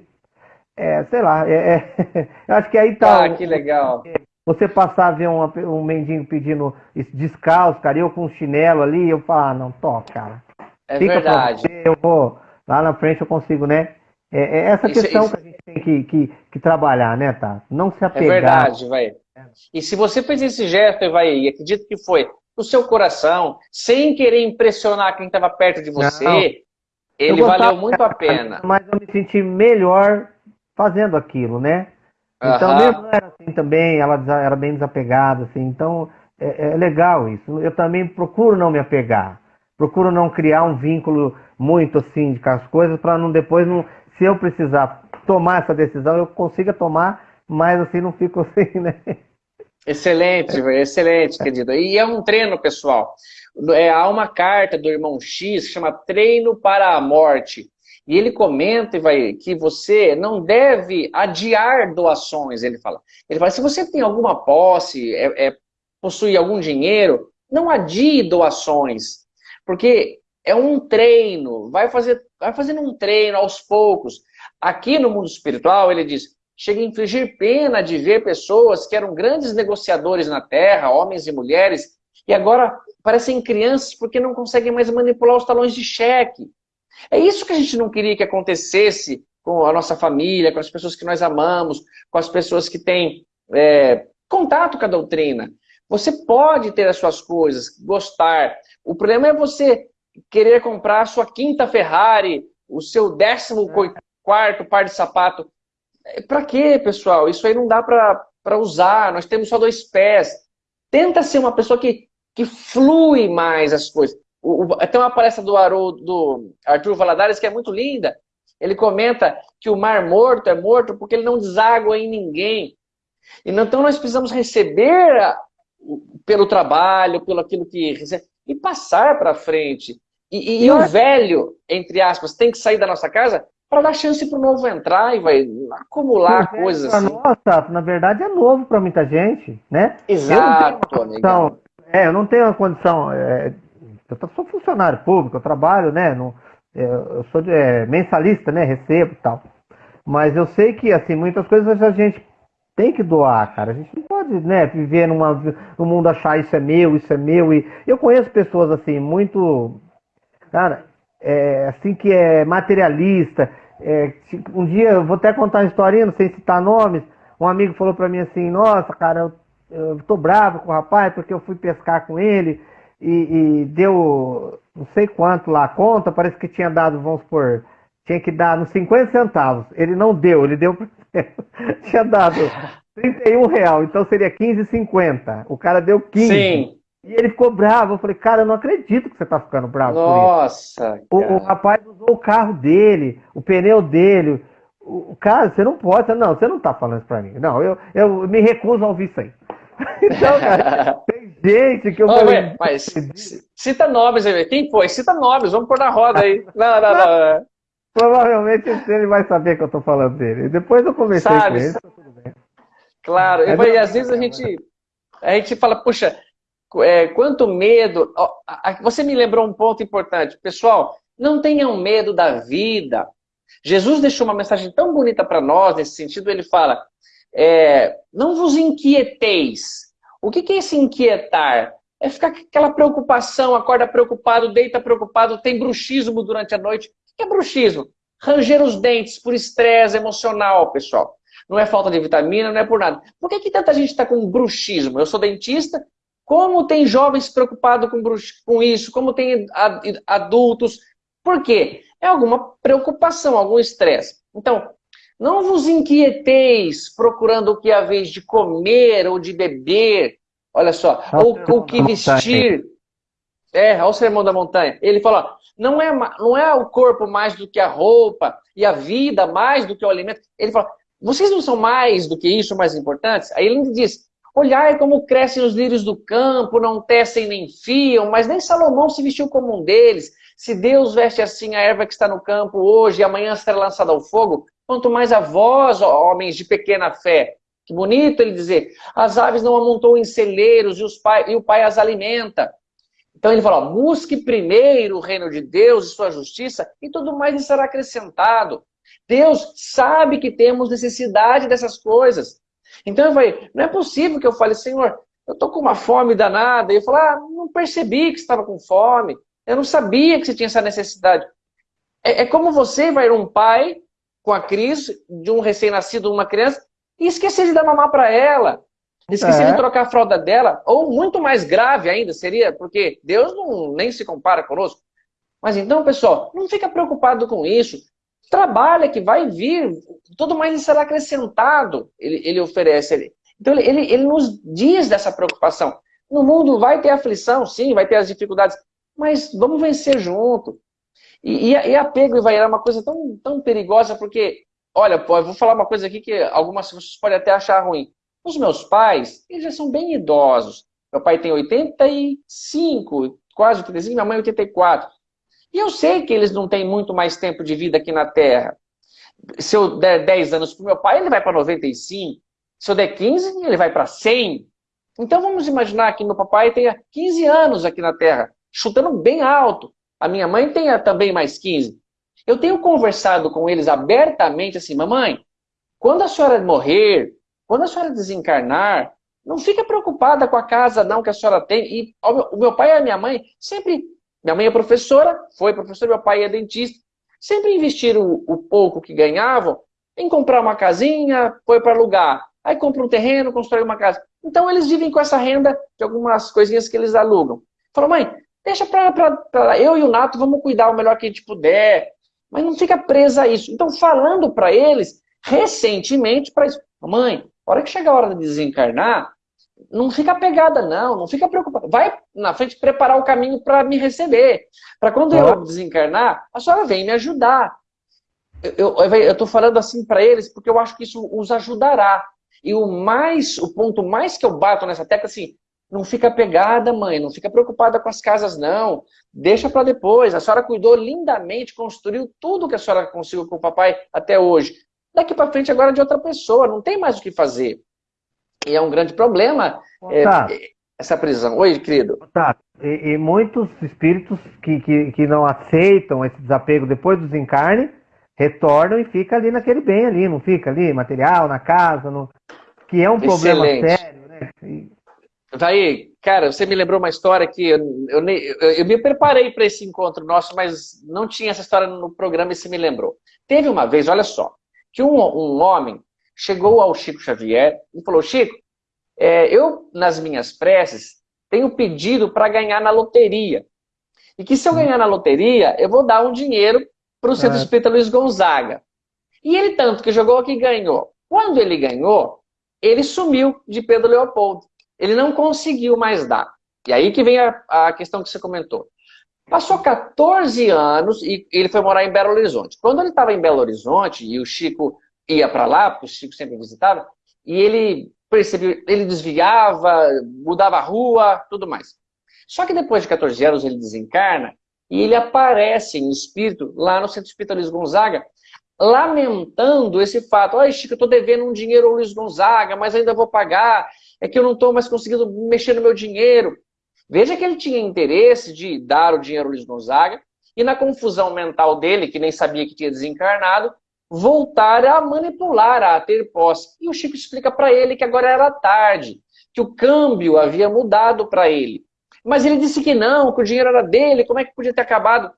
é, sei lá, é, é, eu acho que aí tá. Ah, que legal. Você passar a ver um, um mendigo pedindo descalço, cara, eu com um chinelo ali, eu falo, ah, não, toca, cara. É Fica verdade. Você, eu vou, lá na frente eu consigo, né? É, é essa isso, questão isso... que a gente tem que, que, que, trabalhar, né, tá? Não se é apegar. É verdade, vai. E se você fez esse gesto, vai, e acredito que foi o seu coração, sem querer impressionar quem estava perto de você, não. ele valeu muito a pena. Mas eu me senti melhor fazendo aquilo, né? Então, uhum. mesmo era assim também, ela era bem desapegada, assim, então é, é, legal isso. Eu também procuro não me apegar, procuro não criar um vínculo muito assim com as coisas, para não depois, não, se eu precisar tomar essa decisão, eu consiga tomar, mas assim não fico assim, né? Excelente, excelente, querido. E é um treino, pessoal. É, há uma carta do irmão X que chama Treino para a Morte. E ele comenta vai, que você não deve adiar doações, ele fala. Ele fala, se você tem alguma posse, é, é, possui algum dinheiro, não adie doações. Porque é um treino, vai, fazer, vai fazendo um treino aos poucos. Aqui no mundo espiritual, ele diz, chega a infligir pena de ver pessoas que eram grandes negociadores na Terra, homens e mulheres, e agora parecem crianças porque não conseguem mais manipular os talões de cheque. É isso que a gente não queria que acontecesse com a nossa família, com as pessoas que nós amamos, com as pessoas que têm é, contato com a doutrina. Você pode ter as suas coisas, gostar. O problema é você querer comprar a sua quinta Ferrari, o seu décimo é. quarto par de sapato. É, para quê, pessoal? Isso aí não dá para usar. Nós temos só dois pés. Tenta ser uma pessoa que, que flui mais as coisas. O, o, tem uma palestra do, do Arthur Valadares que é muito linda. Ele comenta que o mar morto é morto porque ele não deságua em ninguém. Então nós precisamos receber a, pelo trabalho, pelo aquilo que recebe, e passar para frente. E, e, e o velho, entre aspas, tem que sair da nossa casa para dar chance para o novo entrar e vai acumular coisas assim. Nossa, na verdade é novo para muita gente, né? Exato, eu condição, é, eu não tenho a condição é, eu sou funcionário público, eu trabalho, né? No, é, eu sou é, mensalista, né? Recebo e tal. Mas eu sei que, assim, muitas coisas a gente tem que doar, cara. A gente não pode, né, viver numa, no mundo achar isso é meu, isso é meu. E eu conheço pessoas, assim, muito, cara, é, assim, que é materialista. É, um dia, eu vou até contar uma historinha, não sei citar nomes. Um amigo falou para mim assim, nossa, cara, eu, eu tô bravo com o rapaz porque eu fui pescar com ele e, e, deu não sei quanto lá a conta, parece que tinha dado, vamos supor, tinha que dar nos 50 centavos. Ele não deu, ele deu tinha dado 31 real, então seria 15,50. O cara deu 15. Sim. E ele ficou bravo. Eu falei, cara, eu não acredito que você tá ficando bravo. Nossa. O, o, rapaz usou o carro dele, o pneu dele. O, cara, você não pode. Não, você não tá falando isso pra mim. Não, eu, eu me recuso a ouvir isso aí. então, cara, gente que eu oh, falei... Mas cita nomes aí. Quem foi? Cita nomes, vamos pôr na roda aí. Não, não, não. Provavelmente ele vai saber que eu tô falando dele. Depois eu conversei Sabe, com ele, tá tudo bem. Claro, e, às vezes a gente, a gente fala, puxa, é, quanto medo... Você me lembrou um ponto importante. Pessoal, não tenham medo da vida. Jesus deixou uma mensagem tão bonita para nós nesse sentido. Ele fala, é, não vos inquieteis, o que, é esse inquietar? É ficar com aquela preocupação, acorda preocupado, deita preocupado, tem bruxismo durante a noite. O que é bruxismo? Ranger os dentes por estresse emocional, pessoal. Não é falta de vitamina, não é por nada. Por que, que tanta gente está com bruxismo? Eu sou dentista, como tem jovens preocupados com, com isso? Como tem adultos? Por quê? É alguma preocupação, algum estresse. Então, não vos inquieteis procurando o que a vez de comer ou de beber, olha só, ou o que vestir. É, olha o sermão da montanha. Ele fala, não é, não é o corpo mais do que a roupa e a vida mais do que o alimento. Ele fala, vocês não são mais do que isso, mais importantes? Aí ele diz, olhai como crescem os lírios do campo, não tecem nem fiam, mas nem Salomão se vestiu como um deles. Se Deus veste assim a erva que está no campo hoje e amanhã será lançada ao fogo, Quanto mais a vós, homens de pequena fé. Que bonito ele dizer, as aves não amontou em celeiros e, pai, e o pai as alimenta. Então ele fala, busque primeiro o reino de Deus e sua justiça e tudo mais lhe será acrescentado. Deus sabe que temos necessidade dessas coisas. Então eu falei, não é possível que eu fale, Senhor, eu estou com uma fome danada. E eu falo, ah, não percebi que estava com fome. Eu não sabia que você tinha essa necessidade. É, é como você vai um pai com a crise de um recém-nascido, uma criança, e esquecer de dar mamar para ela. Esquecer é. de trocar a fralda dela. Ou muito mais grave ainda seria, porque Deus não, nem se compara conosco. Mas então, pessoal, não fica preocupado com isso. Trabalha que vai vir, tudo mais será acrescentado, ele, ele oferece. Então ele, ele, ele nos diz dessa preocupação. No mundo vai ter aflição, sim, vai ter as dificuldades, mas vamos vencer junto. E, e, e apego, Ivair, é uma coisa tão, tão perigosa, porque, olha, pô, eu vou falar uma coisa aqui que algumas pessoas podem até achar ruim. Os meus pais, eles já são bem idosos. Meu pai tem 85, quase 85, minha mãe 84. E eu sei que eles não têm muito mais tempo de vida aqui na Terra. Se eu der 10 anos para o meu pai, ele vai para 95. Se eu der 15, ele vai para 100. Então vamos imaginar que meu papai tenha 15 anos aqui na Terra, chutando bem alto. A minha mãe tenha também mais 15. Eu tenho conversado com eles abertamente assim, mamãe, quando a senhora morrer, quando a senhora desencarnar, não fica preocupada com a casa não que a senhora tem. E o meu pai e a minha mãe sempre, minha mãe é professora, foi professora, meu pai é dentista, sempre investiram o, pouco que ganhavam em comprar uma casinha, foi para alugar. Aí compra um terreno, constrói uma casa. Então eles vivem com essa renda de algumas coisinhas que eles alugam. Falou, mãe, deixa para eu e o Nato, vamos cuidar o melhor que a gente puder. Mas não fica presa a isso. Então, falando para eles, recentemente, para isso. Mãe, hora que chegar a hora de desencarnar, não fica pegada, não, não fica preocupada. Vai na frente preparar o caminho para me receber. Para quando eu desencarnar, a senhora vem me ajudar. Eu estou falando assim para eles porque eu acho que isso os ajudará. E o mais, o ponto mais que eu bato nessa tecla, assim, não fica pegada, mãe, não fica preocupada com as casas, não. Deixa para depois. A senhora cuidou lindamente, construiu tudo que a senhora conseguiu com o papai até hoje. Daqui para frente agora é de outra pessoa, não tem mais o que fazer. E é um grande problema é, tá. essa prisão. Oi, querido. Tá. E, e, muitos espíritos que, que, que não aceitam esse desapego depois do desencarne, retornam e fica ali naquele bem ali, não fica ali, material, na casa, no... que é um Excelente. problema sério, né? E... Daí, cara, você me lembrou uma história que eu, eu, eu, eu me preparei para esse encontro nosso, mas não tinha essa história no programa e você me lembrou. Teve uma vez, olha só, que um, um homem chegou ao Chico Xavier e falou, Chico, é, eu, nas minhas preces, tenho pedido para ganhar na loteria. E que se eu ganhar na loteria, eu vou dar um dinheiro para o Centro é. Espírita Luiz Gonzaga. E ele tanto que jogou que ganhou. Quando ele ganhou, ele sumiu de Pedro Leopoldo. Ele não conseguiu mais dar. E aí que vem a, a questão que você comentou. Passou 14 anos e ele foi morar em Belo Horizonte. Quando ele estava em Belo Horizonte e o Chico ia para lá, o Chico sempre visitava, e ele percebeu, ele desviava, mudava a rua, tudo mais. Só que depois de 14 anos ele desencarna e ele aparece em espírito lá no Centro Espírita Luiz Gonzaga, lamentando esse fato. Olha, Chico, eu estou devendo um dinheiro ao Luiz Gonzaga, mas ainda vou pagar. É que eu não estou mais conseguindo mexer no meu dinheiro. Veja que ele tinha interesse de dar o dinheiro ao Luiz Gonzaga e na confusão mental dele, que nem sabia que tinha desencarnado, voltar a manipular, a ter posse. E o Chico explica para ele que agora era tarde, que o câmbio havia mudado para ele. Mas ele disse que não, que o dinheiro era dele, como é que podia ter acabado?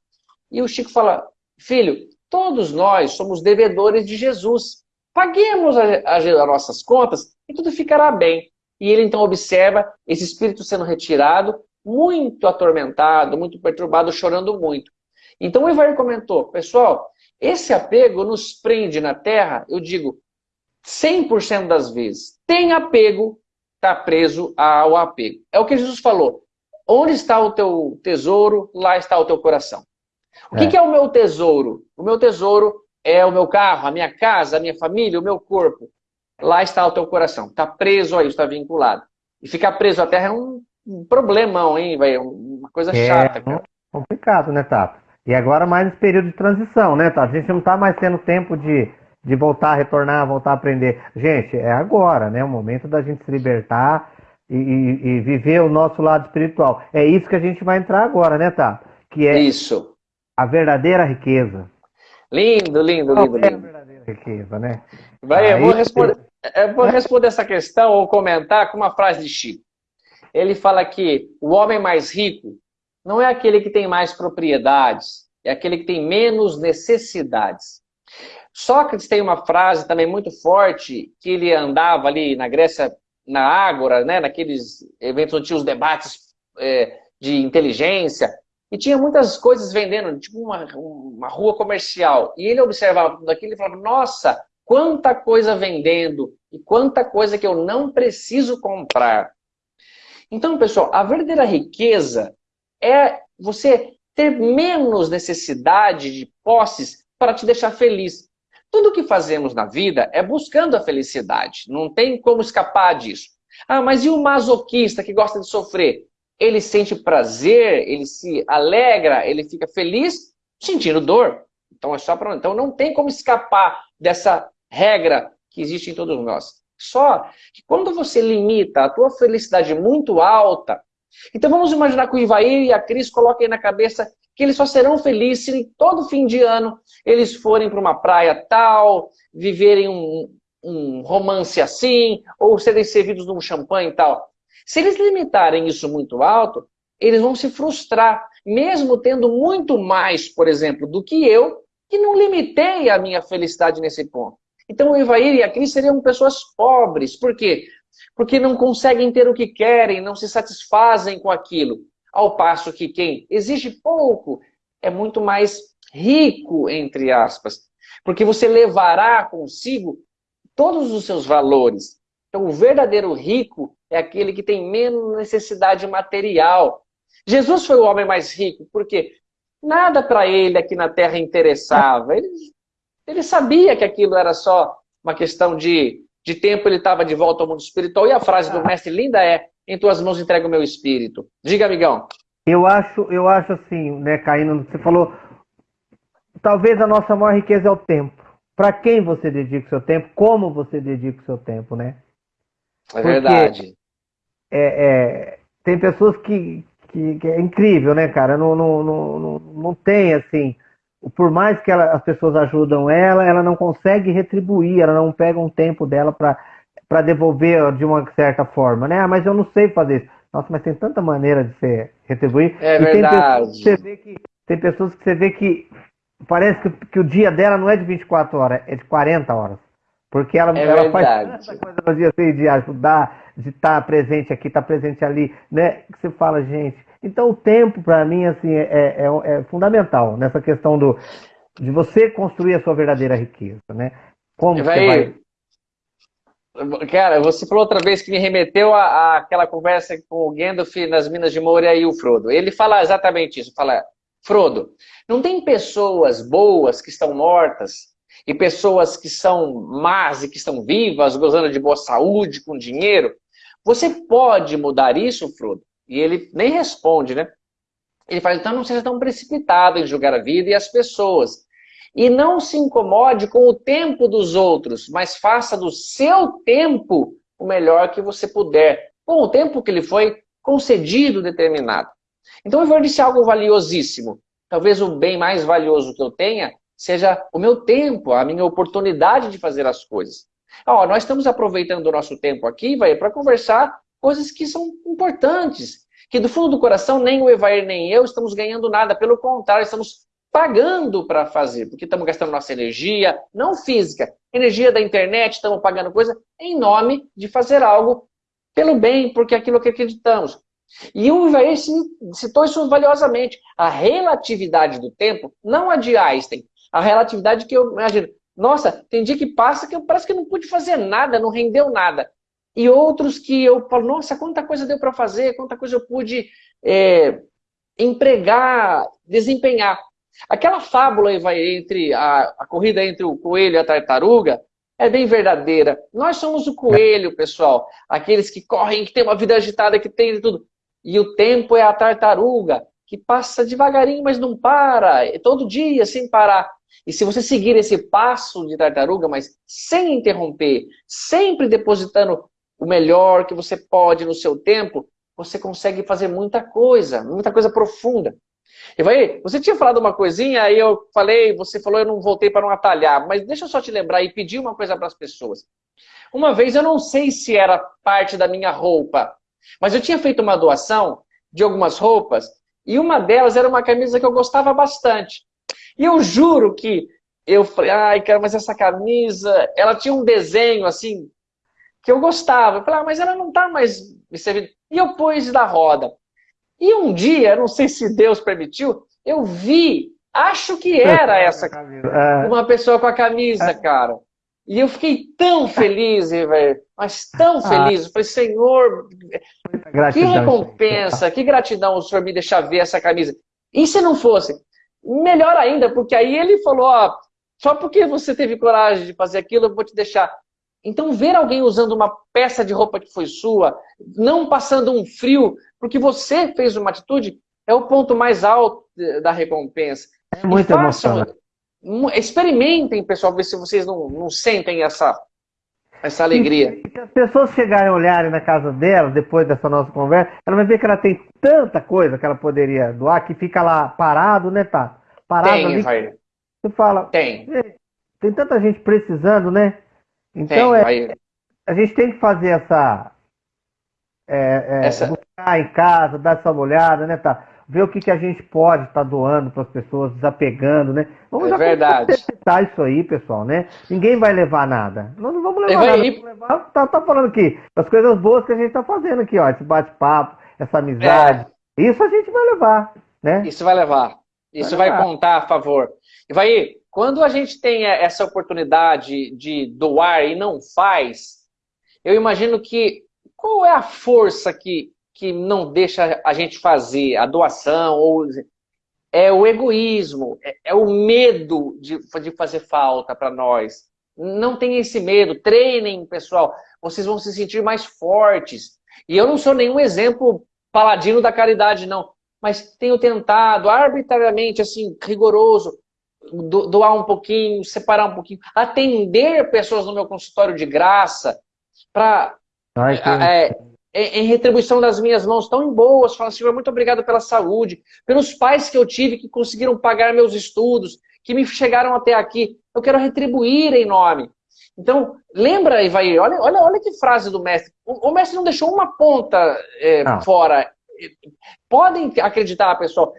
E o Chico fala, filho, todos nós somos devedores de Jesus. Paguemos as nossas contas e tudo ficará bem. E ele então observa esse espírito sendo retirado, muito atormentado, muito perturbado, chorando muito. Então o Ivar comentou, pessoal, esse apego nos prende na Terra, eu digo, 100% das vezes. Tem apego, está preso ao apego. É o que Jesus falou. Onde está o teu tesouro, lá está o teu coração. O é. que, é o meu tesouro? O meu tesouro é o meu carro, a minha casa, a minha família, o meu corpo. Lá está o teu coração. Está preso a isso, está vinculado. E ficar preso à terra é um, um problemão, hein, velho? Uma coisa é chata, cara. complicado, né, Tato? E agora mais esse período de transição, né, Tato? A gente não está mais tendo tempo de, de voltar a retornar, voltar a aprender. Gente, é agora, né? O momento da gente se libertar e, e, e viver o nosso lado espiritual. É isso que a gente vai entrar agora, né, tá? Que é isso. a verdadeira riqueza. Lindo, lindo, lindo, lindo. É a verdadeira riqueza, né? Vai, eu vou responder, eu vou responder essa questão ou comentar com uma frase de Chico. Ele fala que o homem mais rico não é aquele que tem mais propriedades, é aquele que tem menos necessidades. Sócrates tem uma frase também muito forte, que ele andava ali na Grécia, na Ágora, né, naqueles eventos onde tinha os debates é, de inteligência, e tinha muitas coisas vendendo, tipo uma, uma rua comercial. E ele observava tudo aquilo e falava, nossa, quanta coisa vendendo, e quanta coisa que eu não preciso comprar. Então, pessoal, a verdadeira riqueza é você ter menos necessidade de posses para te deixar feliz. Tudo que fazemos na vida é buscando a felicidade. Não tem como escapar disso. Ah, mas e o masoquista que gosta de sofrer? Ele sente prazer, ele se alegra, ele fica feliz sentindo dor. Então é só para então não tem como escapar dessa regra que existe em todos nós. Só que quando você limita a tua felicidade muito alta, então vamos imaginar que o Ivair e a Cris coloquem na cabeça que eles só serão felizes se todo fim de ano eles forem para uma praia tal, viverem um, um romance assim, ou serem servidos num champanhe e tal. Se eles limitarem isso muito alto, eles vão se frustrar, mesmo tendo muito mais, por exemplo, do que eu, que não limitei a minha felicidade nesse ponto. Então o Ivair e a Cris seriam pessoas pobres. Por quê? Porque não conseguem ter o que querem, não se satisfazem com aquilo. Ao passo que quem exige pouco é muito mais rico, entre aspas, porque você levará consigo todos os seus valores. Então, o verdadeiro rico é aquele que tem menos necessidade material. Jesus foi o homem mais rico, porque nada para ele aqui na terra interessava. Ele, ele sabia que aquilo era só uma questão de de tempo ele estava de volta ao mundo espiritual. E a frase do mestre linda é, em tuas mãos entrego o meu espírito. Diga, amigão. Eu acho, eu acho assim, né, Caíno, você falou, talvez a nossa maior riqueza é o tempo. Para quem você dedica o seu tempo, como você dedica o seu tempo, né? É verdade. É, é, tem pessoas que, que, que, é incrível, né, cara? Não, não, não, não, não tem, assim, por mais que ela, as pessoas ajudam ela, ela não consegue retribuir, ela não pega um tempo dela para devolver de uma certa forma, né? Ah, mas eu não sei fazer isso. Nossa, mas tem tanta maneira de se retribuir. É e verdade. Tem pessoas, que você vê que, tem pessoas que você vê que parece que, que o dia dela não é de 24 horas, é de 40 horas. Porque ela, é ela faz tanta coisa no dia assim, de ajudar, de estar presente aqui, estar presente ali, né? Que você fala, gente, então, o tempo, para mim, assim, é, é, é, é, fundamental nessa questão do, de você construir a sua verdadeira riqueza, né? Como vai... vai... Cara, você falou outra vez que me remeteu àquela conversa com o Gandalf nas Minas de Moria e o Frodo. Ele fala exatamente isso, fala, Frodo, não tem pessoas boas que estão mortas e pessoas que são más e que estão vivas, gozando de boa saúde, com dinheiro? Você pode mudar isso, Frodo? E ele nem responde, né? Ele fala, então não seja tão precipitado em julgar a vida e as pessoas. E não se incomode com o tempo dos outros, mas faça do seu tempo o melhor que você puder, com o tempo que lhe foi concedido determinado. Então eu vou dizer algo valiosíssimo. Talvez o bem mais valioso que eu tenha seja o meu tempo, a minha oportunidade de fazer as coisas. Ó, nós estamos aproveitando o nosso tempo aqui para conversar coisas que são importantes, que do fundo do coração nem o Evair nem eu estamos ganhando nada, pelo contrário, estamos pagando para fazer, porque estamos gastando nossa energia, não física, energia da internet, estamos pagando coisa em nome de fazer algo pelo bem, porque é aquilo que acreditamos. E o Ivair citou isso valiosamente. A relatividade do tempo, não a de Einstein, a relatividade que eu imagino. Nossa, tem dia que passa que eu parece que não pude fazer nada, não rendeu nada e outros que eu falo, nossa, quanta coisa deu para fazer, quanta coisa eu pude é, empregar, desempenhar. Aquela fábula vai entre a, a corrida entre o coelho e a tartaruga é bem verdadeira. Nós somos o coelho, pessoal, aqueles que correm, que tem uma vida agitada, que tem tudo. E o tempo é a tartaruga, que passa devagarinho, mas não para, todo dia sem parar. E se você seguir esse passo de tartaruga, mas sem interromper, sempre depositando o melhor que você pode no seu tempo, você consegue fazer muita coisa, muita coisa profunda. E vai, você tinha falado uma coisinha, aí eu falei, você falou, eu não voltei para não atalhar, mas deixa eu só te lembrar e pedir uma coisa para as pessoas. Uma vez, eu não sei se era parte da minha roupa, mas eu tinha feito uma doação de algumas roupas, e uma delas era uma camisa que eu gostava bastante. E eu juro que eu falei, ai, cara, mas essa camisa, ela tinha um desenho assim, que eu gostava. Eu falei, ah, mas ela não tá mais me servindo. E eu pus da roda. E um dia, não sei se Deus permitiu, eu vi, acho que era essa, é. uma pessoa com a camisa, é. cara. E eu fiquei tão feliz, velho, mas tão ah. feliz. Eu falei, Senhor, que recompensa, que gratidão o Senhor me deixar ver essa camisa. E se não fosse? Melhor ainda, porque aí ele falou, ó, só porque você teve coragem de fazer aquilo, eu vou te deixar. Então, ver alguém usando uma peça de roupa que foi sua, não passando um frio, porque você fez uma atitude, é o ponto mais alto da recompensa. É muito emocionante. Experimentem, pessoal, ver se vocês não, não sentem essa, essa alegria. Se as pessoas chegarem a olharem na casa dela, depois dessa nossa conversa, ela vai ver que ela tem tanta coisa que ela poderia doar, que fica lá parado, né, tá? Parado tem, ali. Vai. Você fala. Tem. Tem tanta gente precisando, né? Então tem, é, a gente tem que fazer essa. É, é, essa... Buscar em casa, dar essa olhada, né, tá? ver o que, que a gente pode estar tá doando para as pessoas, desapegando, né? Vamos é verdade. isso aí, pessoal, né? Ninguém vai levar nada. Nós não vamos levar nada. Vamos levar, tá, tá falando aqui, as coisas boas que a gente está fazendo aqui, ó, esse bate-papo, essa amizade. É. Isso a gente vai levar, né? Isso vai levar. Isso vai, vai contar a favor. E vai, quando a gente tem essa oportunidade de doar e não faz, eu imagino que qual é a força que que não deixa a gente fazer a doação, ou é o egoísmo, é, é o medo de, de fazer falta para nós. Não tem esse medo, treinem, pessoal, vocês vão se sentir mais fortes. E eu não sou nenhum exemplo paladino da caridade, não, mas tenho tentado arbitrariamente, assim, rigoroso, doar um pouquinho, separar um pouquinho, atender pessoas no meu consultório de graça, para é, em retribuição das minhas mãos tão boas, fala, Senhor, muito obrigado pela saúde, pelos pais que eu tive que conseguiram pagar meus estudos, que me chegaram até aqui. Eu quero retribuir em nome. Então, lembra, Ivair, olha, olha, olha que frase do mestre. O, o mestre não deixou uma ponta é, fora. Podem acreditar, pessoal.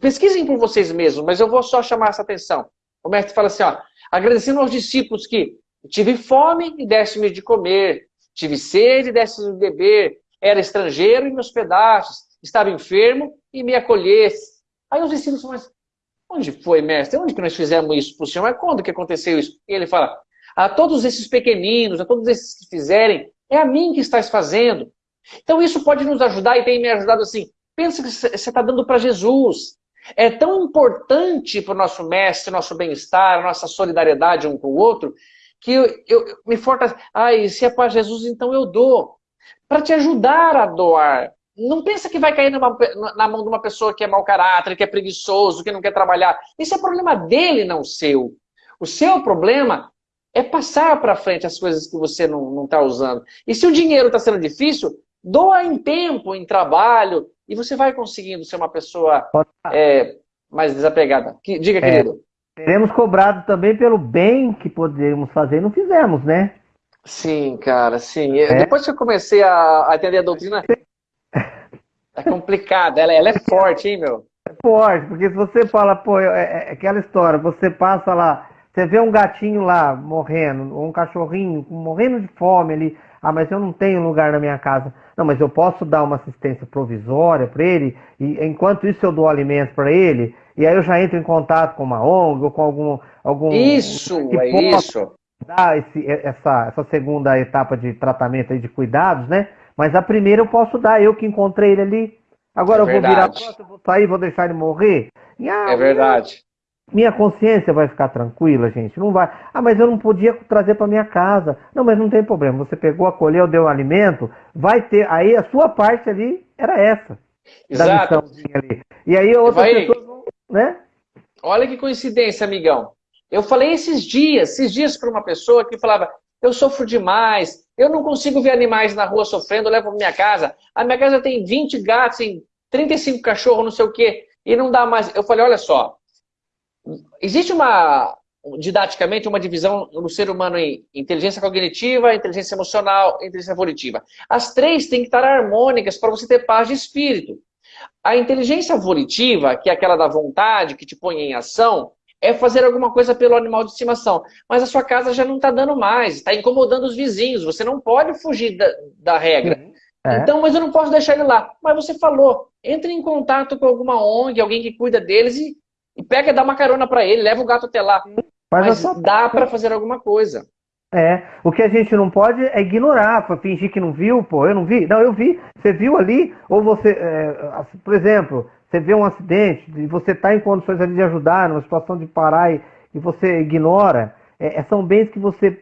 Pesquisem por vocês mesmos, mas eu vou só chamar essa atenção. O mestre fala assim, ó, agradecendo aos discípulos que tive fome e desse-me de comer, Tive sede, desse de beber. Era estrangeiro e me hospedastes. Estava enfermo e me acolhesse. Aí os discípulos falam, mas onde foi, mestre? Onde que nós fizemos isso para o senhor? Mas quando que aconteceu isso? E ele fala, a todos esses pequeninos, a todos esses que fizerem, é a mim que estás fazendo. Então isso pode nos ajudar e tem me ajudado assim. Pensa que você está dando para Jesus. É tão importante para o nosso mestre, nosso bem-estar, nossa solidariedade um com o outro, que eu, eu me fortalece. Ai, se é para Jesus, então eu dou. Para te ajudar a doar. Não pensa que vai cair numa, na mão de uma pessoa que é mau caráter, que é preguiçoso, que não quer trabalhar. Isso é problema dele, não seu. O seu problema é passar para frente as coisas que você não está usando. E se o dinheiro está sendo difícil, doa em tempo, em trabalho, e você vai conseguindo ser uma pessoa é, mais desapegada. Diga, é. querido. Seremos cobrados também pelo bem que poderíamos fazer e não fizemos, né? Sim, cara, sim. É? Depois que eu comecei a, entender a doutrina, é complicada, ela, ela é forte, hein, meu? É forte, porque se você fala, pô, é, é aquela história, você passa lá, você vê um gatinho lá morrendo, ou um cachorrinho morrendo de fome ali, ah, mas eu não tenho lugar na minha casa. Não, mas eu posso dar uma assistência provisória para ele, e enquanto isso eu dou alimento para ele, e aí eu já entro em contato com uma ONG ou com algum. algum isso, é isso. Dar esse, essa, essa segunda etapa de tratamento aí de cuidados, né? Mas a primeira eu posso dar, eu que encontrei ele ali. Agora é eu vou virar eu vou sair, vou deixar ele morrer. E, ah, é verdade. Minha consciência vai ficar tranquila, gente? Não vai. Ah, mas eu não podia trazer para minha casa. Não, mas não tem problema. Você pegou, acolheu, deu alimento, vai ter. Aí a sua parte ali era essa. Exato. E aí outras vai... pessoas né? Olha que coincidência, amigão. Eu falei esses dias, esses dias para uma pessoa que falava, eu sofro demais, eu não consigo ver animais na rua sofrendo, eu levo para minha casa. A minha casa tem 20 gatos, tem 35 cachorros, não sei o quê, e não dá mais. Eu falei, olha só, existe uma, didaticamente, uma divisão no ser humano em inteligência cognitiva, inteligência emocional, inteligência volitiva. As três têm que estar harmônicas para você ter paz de espírito. A inteligência volitiva, que é aquela da vontade, que te põe em ação, é fazer alguma coisa pelo animal de estimação. Mas a sua casa já não está dando mais, está incomodando os vizinhos, você não pode fugir da, da regra. É. Então, mas eu não posso deixar ele lá. Mas você falou, entre em contato com alguma ONG, alguém que cuida deles e, e pega, dá uma carona para ele, leva o gato até lá. Mas, mas só... dá para fazer alguma coisa. É, o que a gente não pode é ignorar, fingir que não viu, pô, eu não vi. Não, eu vi. Você viu ali, ou você, é, por exemplo, você vê um acidente e você está em condições ali de ajudar, numa situação de parar e, e você ignora, é, é são bens que você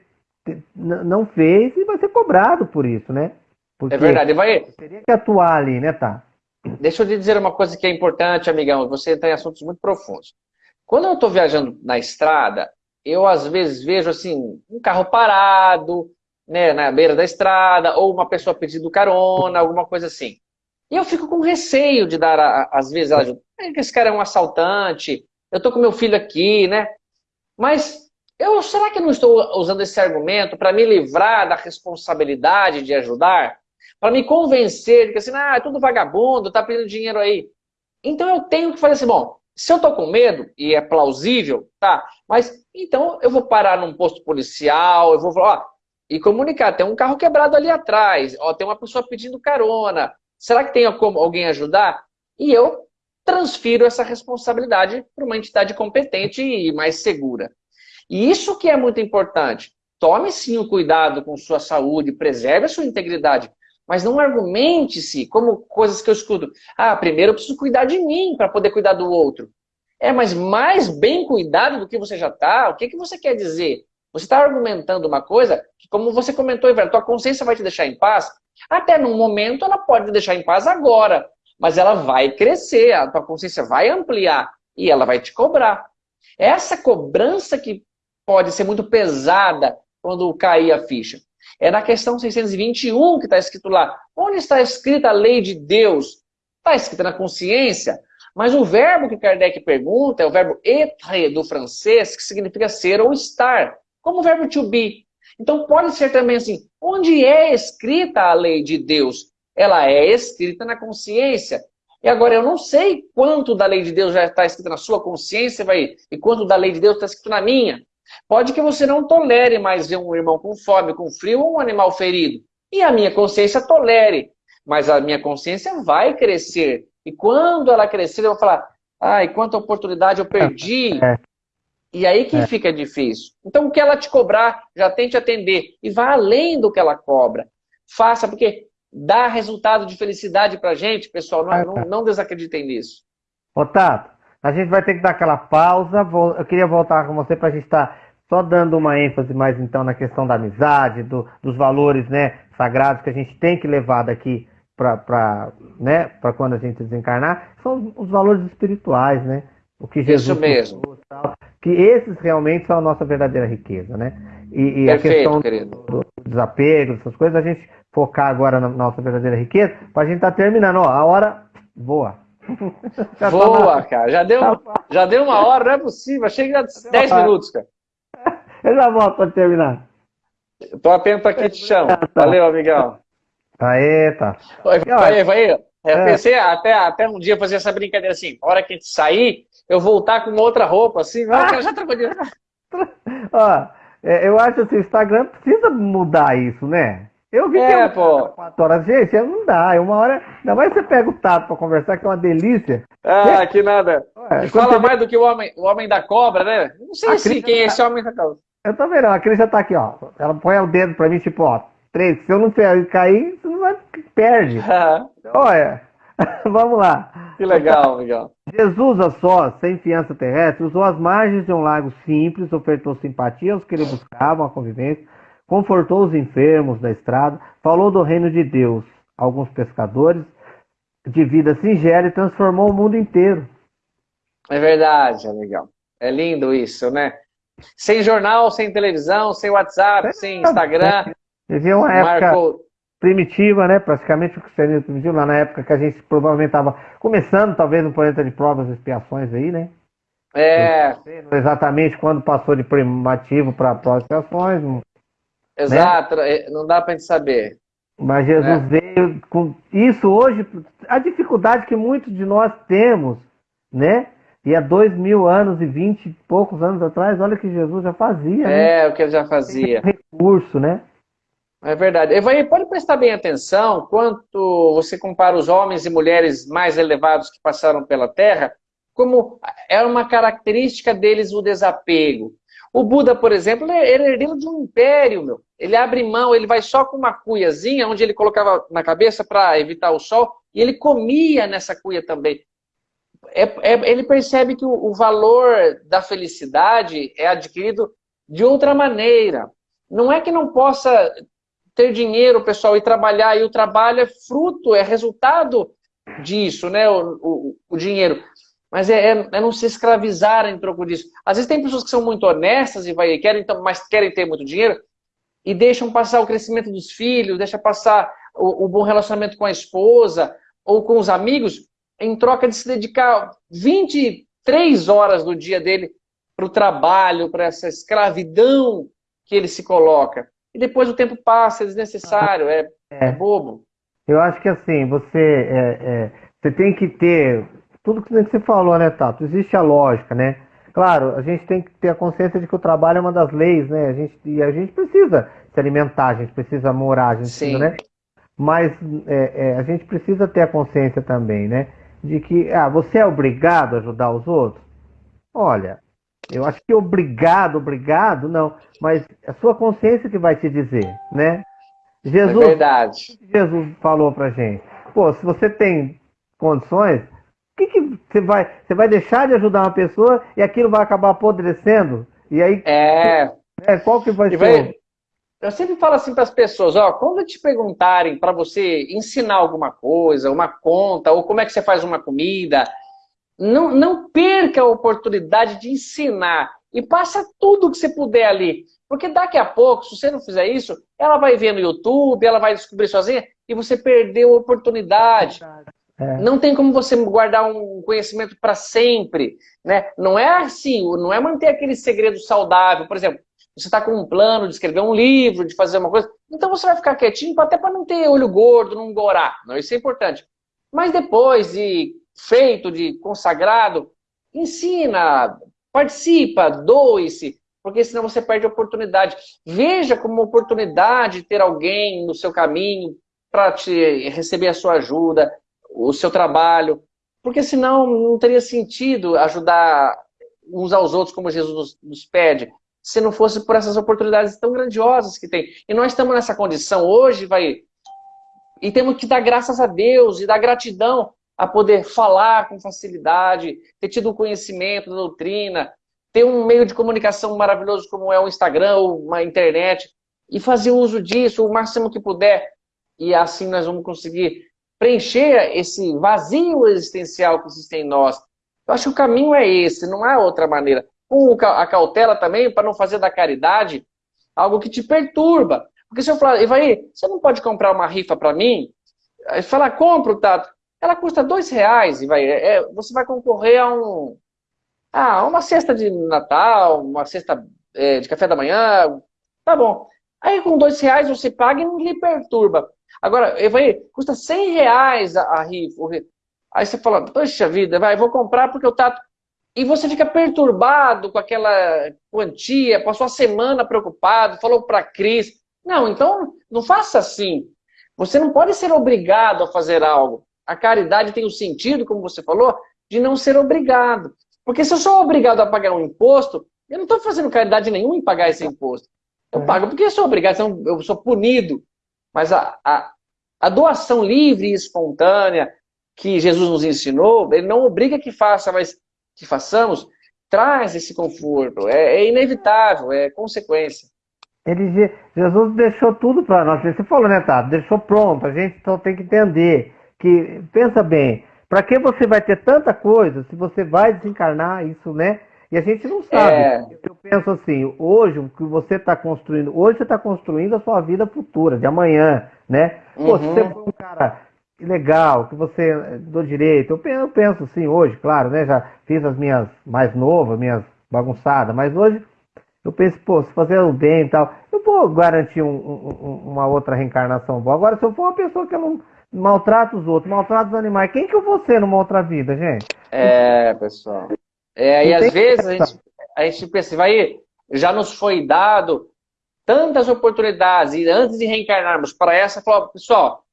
não fez e vai ser cobrado por isso, né? Porque é verdade, vai. Teria que atuar ali, né, tá? Deixa eu te dizer uma coisa que é importante, amigão. Você entra em assuntos muito profundos. Quando eu estou viajando na estrada, eu às vezes vejo assim, um carro parado, né, na beira da estrada, ou uma pessoa pedindo carona, alguma coisa assim. E eu fico com receio de dar, às vezes, ajuda. É esse cara é um assaltante, eu estou com meu filho aqui, né? Mas eu, será que eu não estou usando esse argumento para me livrar da responsabilidade de ajudar? Para me convencer de que assim, ah, é tudo vagabundo, tá pedindo dinheiro aí. Então eu tenho que fazer assim, bom, se eu estou com medo, e é plausível, tá, mas então eu vou parar num posto policial, eu vou falar, ó, e comunicar, tem um carro quebrado ali atrás, ó, tem uma pessoa pedindo carona, será que tem como alguém ajudar? E eu transfiro essa responsabilidade para uma entidade competente e mais segura. E isso que é muito importante. Tome sim o cuidado com sua saúde, preserve a sua integridade, mas não argumente-se como coisas que eu escuto. Ah, primeiro eu preciso cuidar de mim para poder cuidar do outro. É, mas mais bem cuidado do que você já está, o que, que você quer dizer? Você está argumentando uma coisa que, como você comentou, Iver, tua consciência vai te deixar em paz. Até num momento ela pode te deixar em paz agora, mas ela vai crescer, a tua consciência vai ampliar e ela vai te cobrar. Essa cobrança que pode ser muito pesada quando cair a ficha. É na questão 621 que está escrito lá. Onde está escrita a lei de Deus? Está escrita na consciência. Mas o verbo que Kardec pergunta é o verbo être do francês, que significa ser ou estar, como o verbo to be. Então pode ser também assim, onde é escrita a lei de Deus? Ela é escrita na consciência. E agora eu não sei quanto da lei de Deus já está escrita na sua consciência vai, e quanto da lei de Deus está escrito na minha. Pode que você não tolere mais ver um irmão com fome, com frio ou um animal ferido. E a minha consciência tolere. Mas a minha consciência vai crescer. E quando ela crescer, eu vou falar, ai, quanta oportunidade eu perdi. É. E aí que é. fica difícil. Então, o que ela te cobrar, já tente atender. E vá além do que ela cobra. Faça, porque dá resultado de felicidade pra gente, pessoal. Não, não, não desacreditem nisso. Ô, Tato, a gente vai ter que dar aquela pausa. Eu queria voltar com você para a gente estar tá só dando uma ênfase mais então na questão da amizade, do, dos valores né, sagrados que a gente tem que levar daqui para né, quando a gente desencarnar. São os valores espirituais, né? O que Jesus Isso mesmo. Tal, que esses realmente são a nossa verdadeira riqueza, né? E, e Perfeito, a questão do, do, desapego, essas coisas, a gente focar agora na nossa verdadeira riqueza, para a gente estar tá terminando. Ó, a hora voa. Boa, cara. Já deu, já deu uma hora, não é possível. Achei que era 10 minutos, cara. Eu já volto para terminar. Tô atento aqui, te chamo. Valeu, amigão. Aê, tá. Vai, vai, vai. Eu é. pensei até, até um dia fazer essa brincadeira assim, a hora que a gente sair, eu voltar com outra roupa, assim, ah, cara, já. Ó, é, eu acho que o Instagram precisa mudar isso, né? Eu vi é, que é pô. quatro horas. Gente, não dá. É uma hora. Ainda mais você pega o tato pra conversar, que é uma delícia. Ah, é. que nada. Ué, fala mais do que o homem, o homem da cobra, né? Não sei assim, quem é esse homem da cobra. Eu tô vendo, a Cris já tá aqui, ó. Ela põe o dedo pra mim, tipo, ó, três. Se eu não cair, você não vai. Perde. Olha, vamos lá. Que legal, legal. Jesus, a sós, sem fiança terrestre, usou as margens de um lago simples, ofertou simpatia aos que ele buscavam a convivência confortou os enfermos da estrada, falou do reino de Deus alguns pescadores de vida singela e transformou o mundo inteiro. É verdade, legal. É lindo isso, né? sem jornal, sem televisão, sem WhatsApp, é, sem Instagram. Vivia uma época Marcou... primitiva, né? Praticamente o cristianismo primitivo, lá na época que a gente provavelmente estava começando, talvez, no planeta de provas e expiações aí, né? É. Exatamente quando passou de primativo para provas e expiações. Né? Exato, né? não dá para gente saber. Mas Jesus é. veio com isso hoje, a dificuldade que muitos de nós temos, né? E há dois mil anos e vinte e poucos anos atrás, olha que Jesus já fazia. Né? É, né? o que ele já fazia. recurso, né? É verdade. Evaí, pode prestar bem atenção quanto você compara os homens e mulheres mais elevados que passaram pela Terra, como é uma característica deles o desapego. O Buda, por exemplo, ele é herdeiro de um império, meu. Ele abre mão, ele vai só com uma cuiazinha, onde ele colocava na cabeça para evitar o sol, e ele comia nessa cuia também. É, é, ele percebe que o, o valor da felicidade é adquirido de outra maneira. Não é que não possa ter dinheiro, pessoal, e trabalhar, e o trabalho é fruto, é resultado disso, né, o, o, o dinheiro. Mas é, é, é, não se escravizar em troco disso. Às vezes tem pessoas que são muito honestas e vai, querem, mas querem ter muito dinheiro e deixam passar o crescimento dos filhos, deixam passar o, o bom relacionamento com a esposa ou com os amigos, em troca de se dedicar 23 horas do dia dele para o trabalho, para essa escravidão que ele se coloca e depois o tempo passa, é desnecessário, é, é. é bobo. Eu acho que assim, você, é, é, você tem que ter tudo que você falou, né, Tato? Existe a lógica, né? Claro, a gente tem que ter a consciência de que o trabalho é uma das leis, né? A gente, e a gente precisa se alimentar, a gente precisa morar, a gente precisa, né? Mas é, é, a gente precisa ter a consciência também, né? De que, ah, você é obrigado a ajudar os outros? Olha, eu acho que obrigado, obrigado, não. Mas é a sua consciência que vai te dizer, né? Jesus, é verdade. Jesus falou pra gente. Pô, se você tem condições, que, que você vai. Você vai deixar de ajudar uma pessoa e aquilo vai acabar apodrecendo? E aí. É. é qual que vai ser? Vai... Eu sempre falo assim para as pessoas, ó, quando te perguntarem para você ensinar alguma coisa, uma conta, ou como é que você faz uma comida, não, não perca a oportunidade de ensinar e passa tudo que você puder ali. Porque daqui a pouco, se você não fizer isso, ela vai ver no YouTube, ela vai descobrir sozinha e você perdeu a oportunidade. É. Não tem como você guardar um conhecimento para sempre. Né? Não é assim, não é manter aquele segredo saudável. Por exemplo, você está com um plano de escrever um livro, de fazer uma coisa, então você vai ficar quietinho até para não ter olho gordo, não gorar. Não, isso é importante. Mas depois de feito, de consagrado, ensina, participa, doe-se, porque senão você perde a oportunidade. Veja como oportunidade ter alguém no seu caminho para te receber a sua ajuda, o seu trabalho, porque senão não teria sentido ajudar uns aos outros como Jesus nos, nos pede, se não fosse por essas oportunidades tão grandiosas que tem. E nós estamos nessa condição hoje, vai e temos que dar graças a Deus e dar gratidão a poder falar com facilidade, ter tido um conhecimento da doutrina, ter um meio de comunicação maravilhoso como é o Instagram uma internet, e fazer uso disso o máximo que puder. E assim nós vamos conseguir preencher esse vazio existencial que existe em nós. Eu acho que o caminho é esse, não há outra maneira. Com a cautela também, para não fazer da caridade algo que te perturba. Porque se eu falar, Ivaí, você não pode comprar uma rifa para mim? Aí fala, compro, Tato ela custa dois reais e vai, é, você vai concorrer a um ah, uma cesta de Natal, uma cesta é, de café da manhã, tá bom. Aí com dois reais você paga e não lhe perturba. Agora, eu falei, custa cem reais a, a rifa. Aí você fala, poxa vida, vai, vou comprar porque eu tá... E você fica perturbado com aquela quantia, passou a semana preocupado, falou para Cris. Não, então não faça assim. Você não pode ser obrigado a fazer algo. A caridade tem o sentido, como você falou, de não ser obrigado. Porque se eu sou obrigado a pagar um imposto, eu não estou fazendo caridade nenhuma em pagar esse imposto. Eu é. pago porque eu sou obrigado, eu sou punido. Mas a, a, a doação livre e espontânea que Jesus nos ensinou, ele não obriga que faça, mas que façamos, traz esse conforto. É, é inevitável, é consequência. Ele, Jesus deixou tudo para nós. Você falou, né, Tato? Deixou pronto. A gente só tem que entender que, pensa bem, para que você vai ter tanta coisa se você vai desencarnar isso, né? E a gente não sabe. É... Eu penso assim, hoje o que você está construindo, hoje você está construindo a sua vida futura, de amanhã, né? Pô, uhum. se você for um cara legal, que você do direito, eu penso, eu penso assim hoje, claro, né? Já fiz as minhas mais novas, minhas bagunçadas, mas hoje eu penso, pô, se fazer o bem e tal, eu vou garantir um, um, uma outra reencarnação boa. Agora, se eu for uma pessoa que eu não maltrata os outros, maltrata os animais, quem que eu vou ser numa outra vida, gente? É, pessoal. É, e às vezes a gente, a gente pensa, vai, já nos foi dado tantas oportunidades, e antes de reencarnarmos para essa, falou, pessoal,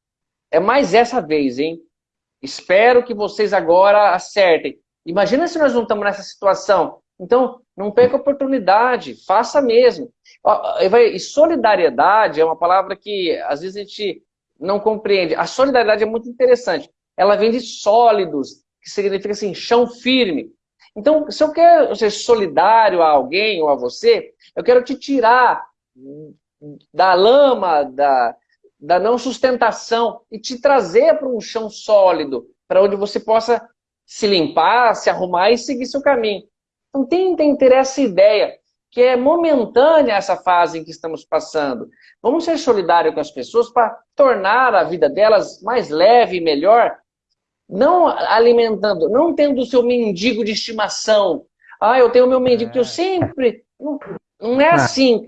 é mais essa vez, hein? Espero que vocês agora acertem. Imagina se nós não estamos nessa situação. Então, não perca a oportunidade, faça mesmo. E solidariedade é uma palavra que às vezes a gente não compreende. A solidariedade é muito interessante. Ela vem de sólidos, que significa assim, chão firme. Então, se eu quero ser solidário a alguém ou a você, eu quero te tirar da lama, da, da não sustentação e te trazer para um chão sólido, para onde você possa se limpar, se arrumar e seguir seu caminho. Então, tentem ter essa ideia, que é momentânea essa fase em que estamos passando. Vamos ser solidários com as pessoas para tornar a vida delas mais leve e melhor, não alimentando, não tendo o seu mendigo de estimação. Ah, eu tenho o meu mendigo que eu é. sempre... Não, não é ah. assim,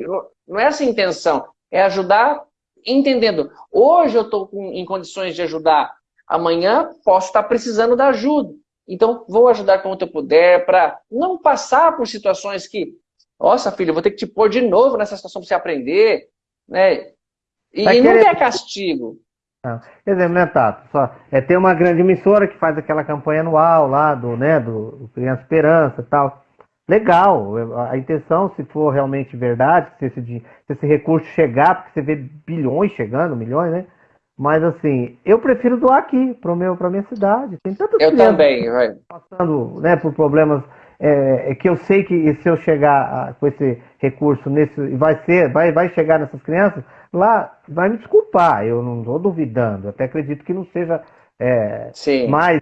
não é essa a intenção. É ajudar entendendo. Hoje eu estou em condições de ajudar, amanhã posso estar precisando da ajuda. Então, vou ajudar quanto eu puder para não passar por situações que, nossa, filho, vou ter que te pôr de novo nessa situação para você aprender, né? E, e não querer... castigo. Não. Exemplo, né, Tato? Só, é, tem uma grande emissora que faz aquela campanha anual lá do, né, do, Criança Esperança e tal. Legal, a intenção, se for realmente verdade, se esse, se esse recurso chegar, porque você vê bilhões chegando, milhões, né? Mas assim, eu prefiro doar aqui, para a minha cidade. Tem tantas eu também, vai. passando né, por problemas é, é, que eu sei que se eu chegar a, com esse recurso nesse, vai ser, vai, vai chegar nessas crianças, lá vai me desculpar, eu não estou duvidando, até acredito que não seja é, mais,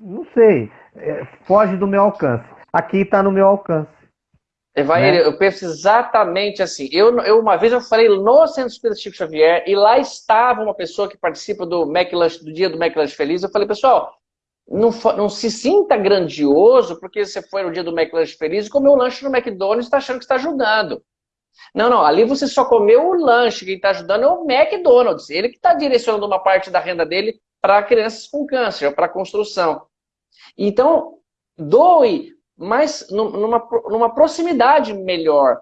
não sei, é, foge do meu alcance aqui está no meu alcance. Evair, né? eu penso exatamente assim. Eu, eu, uma vez eu falei no Centro Espírita Chico Xavier e lá estava uma pessoa que participa do McLunch, do dia do McLunch Feliz. Eu falei, pessoal, não, não se sinta grandioso porque você foi no dia do McLunch Feliz e comeu o lanche no McDonald's e está achando que está ajudando. Não, não, ali você só comeu o lanche, quem está ajudando é o McDonald's. Ele que está direcionando uma parte da renda dele para crianças com câncer, para construção. Então, doe mas numa, numa proximidade melhor.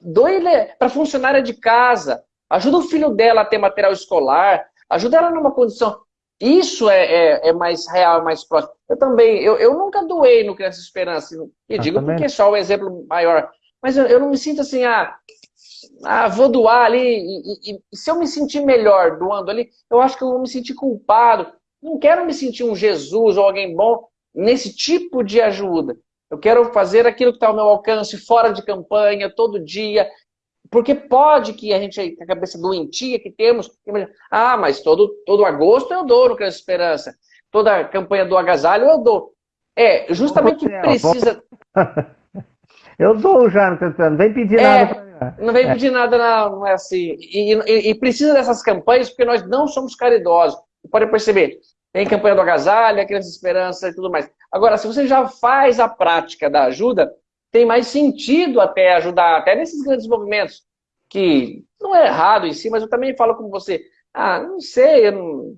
Doe para funcionária de casa, ajuda o filho dela a ter material escolar, ajuda ela numa condição. Isso é, é, é mais real, mais próximo. Eu também, eu, eu nunca doei no Criança Esperança, e ah, digo porque é só o exemplo maior. Mas eu, eu não me sinto assim, ah, ah, vou doar ali, e, e, e, se eu me sentir melhor doando ali, eu acho que eu vou me sentir culpado. Não quero me sentir um Jesus ou alguém bom nesse tipo de ajuda. Eu quero fazer aquilo que está ao meu alcance, fora de campanha, todo dia. Porque pode que a gente, a cabeça doentia que temos, ah, mas todo, todo agosto eu dou no Criança Esperança. Toda campanha do agasalho eu dou. É, justamente precisa... Eu no Criança Esperança, não vem pedir é, nada para mim. Não vem é. pedir nada, não, não é assim. E, e, e, precisa dessas campanhas porque nós não somos caridosos. Pode perceber, tem campanha do agasalho, a Criança Esperança e tudo mais. Agora, se você já faz a prática da ajuda, tem mais sentido até ajudar, até nesses grandes movimentos, que não é errado em si, mas eu também falo com você, ah, não sei, eu não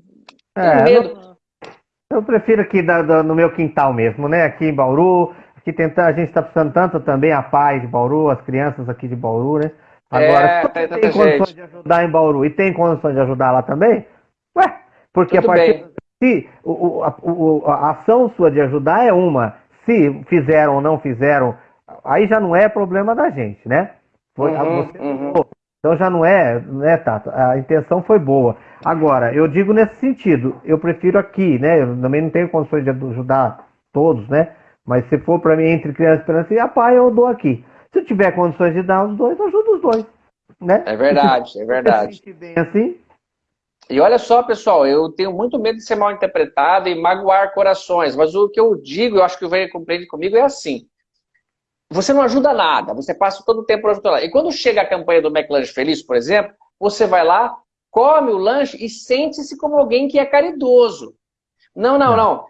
é, medo. Não... Eu prefiro aqui da, da, no meu quintal mesmo, né? Aqui em Bauru, aqui tenta, a gente está precisando tanto também a paz de Bauru, as crianças aqui de Bauru, né? Agora, é, tem, tem condições gente. de ajudar em Bauru e tem condições de ajudar lá também, ué, porque Tudo a partir bem. Se o, a, o, a ação sua de ajudar é uma, se fizeram ou não fizeram, aí já não é problema da gente, né? Foi, uhum, você, uhum. Então já não é, né, Tato? A intenção foi boa. Agora, eu digo nesse sentido, eu prefiro aqui, né? Eu também não tenho condições de ajudar todos, né? Mas se for para mim entre criança e esperança e a pai, eu dou aqui. Se eu tiver condições de dar os dois, eu ajudo os dois. Né? É verdade, é verdade. Se bem assim, e olha só, pessoal, eu tenho muito medo de ser mal interpretado e magoar corações, mas o que eu digo, eu acho que o Veio compreende comigo, é assim. você não ajuda nada, você passa todo o tempo para ajudar. E quando chega a campanha do McLanche Feliz, por exemplo, você vai lá, come o lanche e sente-se como alguém que é caridoso. Não, não, não.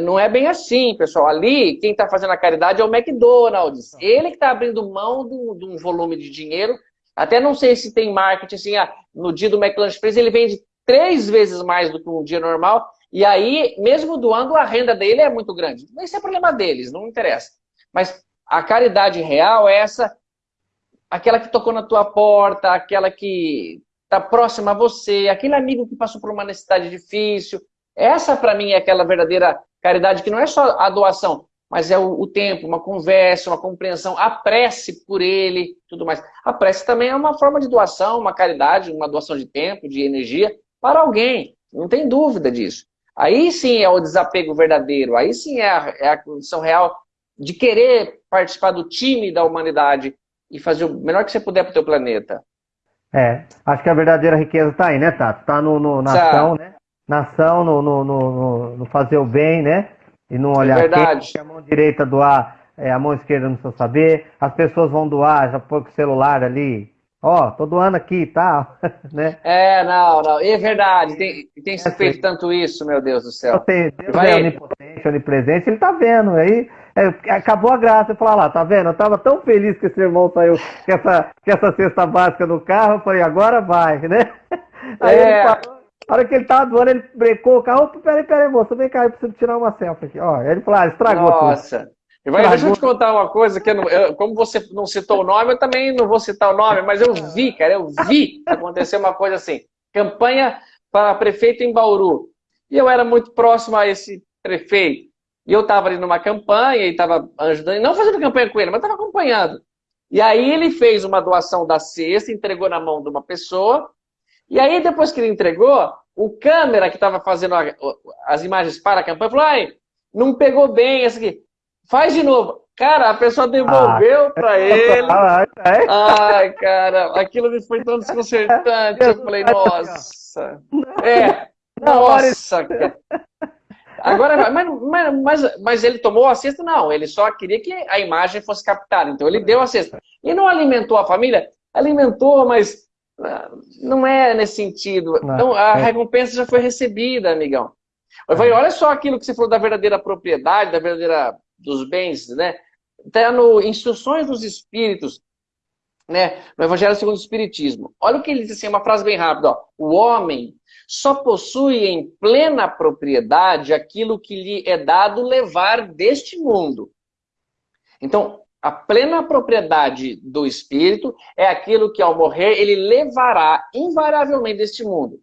Não é bem assim, pessoal. Ali, quem está fazendo a caridade é o McDonald's. Ele que está abrindo mão de um volume de dinheiro. Até não sei se tem marketing assim, ah, no dia do McLanche Feliz ele vende três vezes mais do que um dia normal. E aí, mesmo doando, a renda dele é muito grande. Esse é problema deles, não interessa. Mas a caridade real é essa, aquela que tocou na tua porta, aquela que está próxima a você, aquele amigo que passou por uma necessidade difícil. Essa, para mim, é aquela verdadeira caridade, que não é só a doação, mas é o, o, tempo, uma conversa, uma compreensão, a prece por ele, tudo mais. A prece também é uma forma de doação, uma caridade, uma doação de tempo, de energia para alguém, não tem dúvida disso. Aí sim é o desapego verdadeiro, aí sim é a, é a condição real de querer participar do time da humanidade e fazer o melhor que você puder para o teu planeta. É, acho que a verdadeira riqueza está aí, né, Tato? Está no, no, na tá. ação, né? Na ação, no, no, no, no, fazer o bem, né? E não olhar é verdade. Quem, a mão direita doar, é, a mão esquerda não precisa saber. As pessoas vão doar, já põe com o celular ali. Ó, oh, tô doando aqui e tá? tal, né? É, não, não. É verdade. Tem, tem se é, feito tanto isso, meu Deus do céu. Deus Vai... é onipotente, onipresente, ele tá vendo. Aí é, acabou a graça. Eu falei, lá, tá vendo? Eu tava tão feliz que esse irmão saiu com essa, com essa cesta básica no carro. Eu falei, agora vai, né? Aí é. ele falou, na hora que ele tava doando, ele brecou o carro. Peraí, peraí, moço, vem cá, eu preciso tirar uma selfie aqui. Ó, ele falou, ah, estragou Nossa. tudo. Nossa. deixa eu te contar uma coisa, que eu não, eu, como você não citou o nome, eu também não vou citar o nome, mas eu vi, cara, eu vi acontecer uma coisa assim. Campanha para prefeito em Bauru. E eu era muito próximo a esse prefeito. E eu estava ali numa campanha e estava ajudando, não fazendo campanha com ele, mas estava acompanhando. E aí ele fez uma doação da cesta, entregou na mão de uma pessoa. E aí, depois que ele entregou, o câmera que estava fazendo a, as imagens para a campanha falou: ai, não pegou bem essa aqui. Faz de novo. Cara, a pessoa devolveu ah, para ele. Ai, cara, aquilo me foi tão desconcertante. Eu falei, nossa. É, nossa, cara. Agora, mas, mas, mas, ele tomou a cesta? Não, ele só queria que a imagem fosse captada. Então ele deu a cesta. E não alimentou a família? Alimentou, mas ah, não é nesse sentido. Então a é. recompensa já foi recebida, amigão. Eu falei, olha só aquilo que você falou da verdadeira propriedade, da verdadeira dos bens, né? Está no Instruções dos Espíritos, né? no Evangelho segundo o Espiritismo. Olha o que ele diz assim, uma frase bem rápida. Ó. O homem só possui em plena propriedade aquilo que lhe é dado levar deste mundo. Então, a plena propriedade do espírito é aquilo que ao morrer ele levará invariavelmente deste mundo.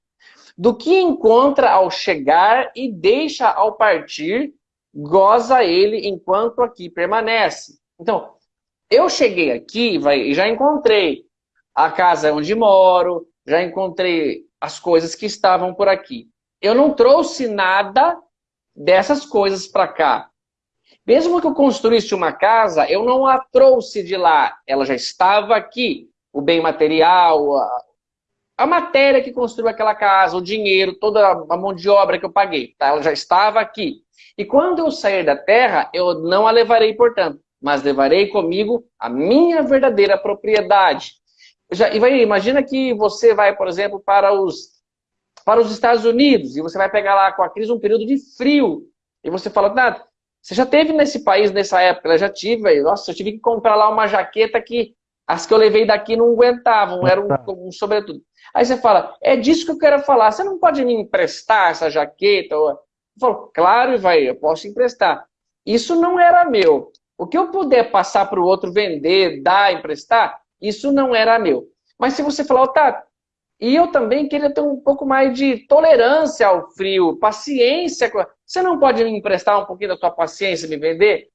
Do que encontra ao chegar e deixa ao partir, goza ele enquanto aqui permanece. Então, eu cheguei aqui e já encontrei a casa onde moro, já encontrei as coisas que estavam por aqui. Eu não trouxe nada dessas coisas para cá. Mesmo que eu construísse uma casa, eu não a trouxe de lá. Ela já estava aqui. O bem material, a, a matéria que construiu aquela casa, o dinheiro, toda a mão de obra que eu paguei. Tá? Ela já estava aqui. E quando eu sair da terra, eu não a levarei, portanto, mas levarei comigo a minha verdadeira propriedade. Já, imagina que você vai, por exemplo, para os, para os Estados Unidos e você vai pegar lá com a crise um período de frio. E você fala, nada, você já teve nesse país nessa época? Eu já tive, nossa, eu tive que comprar lá uma jaqueta que as que eu levei daqui não aguentavam, era um, um sobretudo. Aí você fala, é disso que eu quero falar, você não pode me emprestar essa jaqueta? Eu falo, claro, vai, eu posso emprestar. Isso não era meu. O que eu puder passar para o outro vender, dar, emprestar, isso não era meu. Mas se você falar, tá, e eu também queria ter um pouco mais de tolerância ao frio, paciência. Você não pode me emprestar um pouquinho da sua paciência me vender?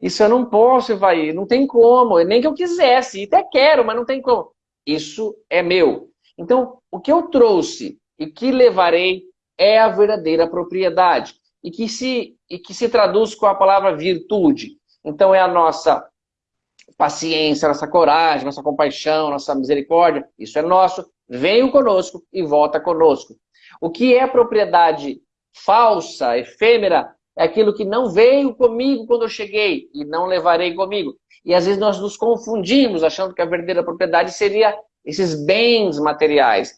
Isso eu não posso, vai, não tem como, nem que eu quisesse, até quero, mas não tem como. Isso é meu. Então, o que eu trouxe e que levarei é a verdadeira propriedade e que se, e que se traduz com a palavra virtude. Então, é a nossa paciência, nossa coragem, nossa compaixão, nossa misericórdia, isso é nosso, venha conosco e volta conosco. O que é propriedade falsa, efêmera, é aquilo que não veio comigo quando eu cheguei e não levarei comigo. E às vezes nós nos confundimos achando que a verdadeira propriedade seria esses bens materiais.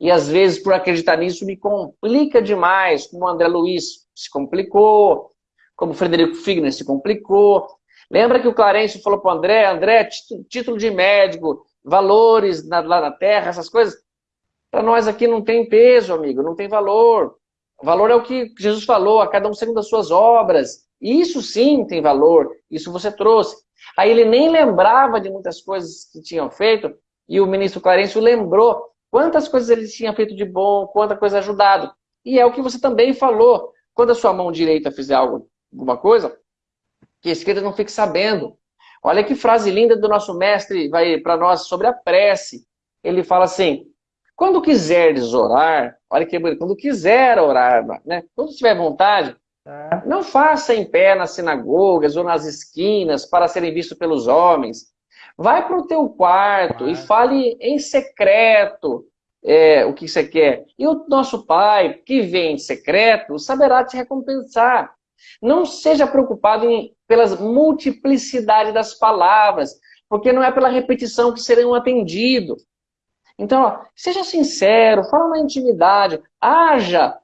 E às vezes, por acreditar nisso, me complica demais, como o André Luiz se complicou, como o Frederico Figner se complicou. Lembra que o Clarence falou para o André, André, título de médico, valores na, lá na terra, essas coisas, para nós aqui não tem peso, amigo, não tem valor. Valor é o que Jesus falou, a cada um segundo as suas obras. Isso sim tem valor, isso você trouxe. Aí ele nem lembrava de muitas coisas que tinham feito, e o ministro Clarencio lembrou quantas coisas ele tinha feito de bom, quanta coisa ajudado. E é o que você também falou. Quando a sua mão direita fizer algo, alguma coisa, que a esquerda não fique sabendo. Olha que frase linda do nosso mestre vai para nós sobre a prece. Ele fala assim: quando quiseres orar, olha que bonito, quando quiser orar, né? quando tiver vontade, é. não faça em pé nas sinagogas ou nas esquinas para serem vistos pelos homens. Vai para o teu quarto e fale em secreto é, o que você quer. E o nosso Pai, que vem em secreto, saberá te recompensar. Não seja preocupado em, pelas multiplicidade das palavras, porque não é pela repetição que serão atendidos. Então, ó, seja sincero, fala na intimidade, haja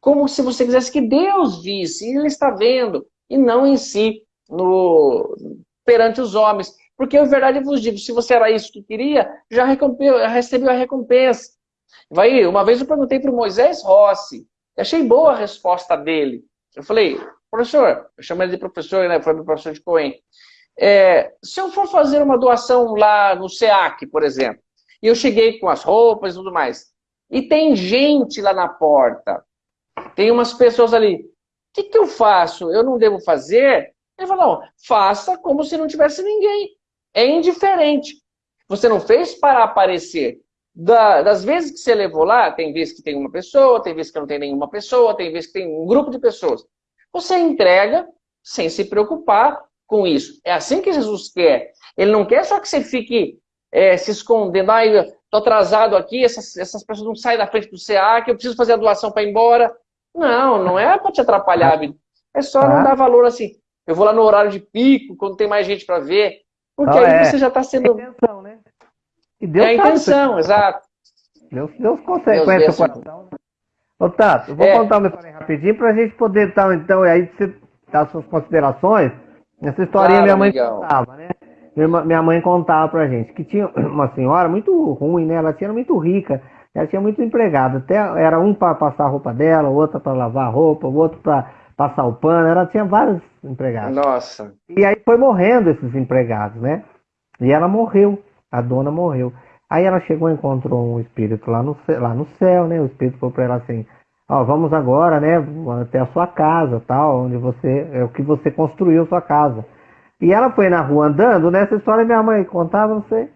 como se você quisesse que Deus visse, e Ele está vendo, e não em si, no, perante os homens. Porque, na verdade, eu vos digo, se você era isso que queria, já, recebeu a recompensa. Vai, uma vez eu perguntei para o Moisés Rossi, achei boa a resposta dele. Eu falei, professor, eu chamo ele de professor, né? Foi meu professor de Coen. É, se eu for fazer uma doação lá no SEAC, por exemplo, e eu cheguei com as roupas e tudo mais. E tem gente lá na porta. Tem umas pessoas ali. O que, que eu faço? Eu não devo fazer? Ele falou, não, faça como se não tivesse ninguém. É indiferente. Você não fez para aparecer. Da, das vezes que você levou lá, tem vezes que tem uma pessoa, tem vezes que não tem nenhuma pessoa, tem vezes que tem um grupo de pessoas. Você entrega sem se preocupar com isso. É assim que Jesus quer. Ele não quer só que você fique é, se escondendo. Ah, estou atrasado aqui, essas, essas pessoas não saem da frente do CA, que eu preciso fazer a doação para ir embora. Não, não é para te atrapalhar, amigo. É só não dar valor assim. Eu vou lá no horário de pico, quando tem mais gente para ver. Porque não, aí é. você já está sendo. É a intenção, né? E Deus é a intenção, exato. Deus, Deus consegue Deus conhecer o coração. Ô, Tato, eu vou é. contar uma história rapidinho para a gente poder, então, então aí você dar suas considerações. Essa historinha claro, minha mãe contava, né? Minha mãe contava pra gente que tinha uma senhora muito ruim, né? Ela tinha muito rica, ela tinha muito empregado. Até era um para passar a roupa dela, outro para lavar a roupa, o outro para passar o pano. Ela tinha vários empregados. Nossa. E aí foi morrendo esses empregados, né? E ela morreu, a dona morreu. Aí ela chegou e encontrou um espírito lá no, lá no céu, né? O espírito falou para ela assim: Ó, vamos agora, né? Até a sua casa, tal, onde você é o que você construiu sua casa. E ela foi na rua andando, nessa história minha mãe contava, não sei.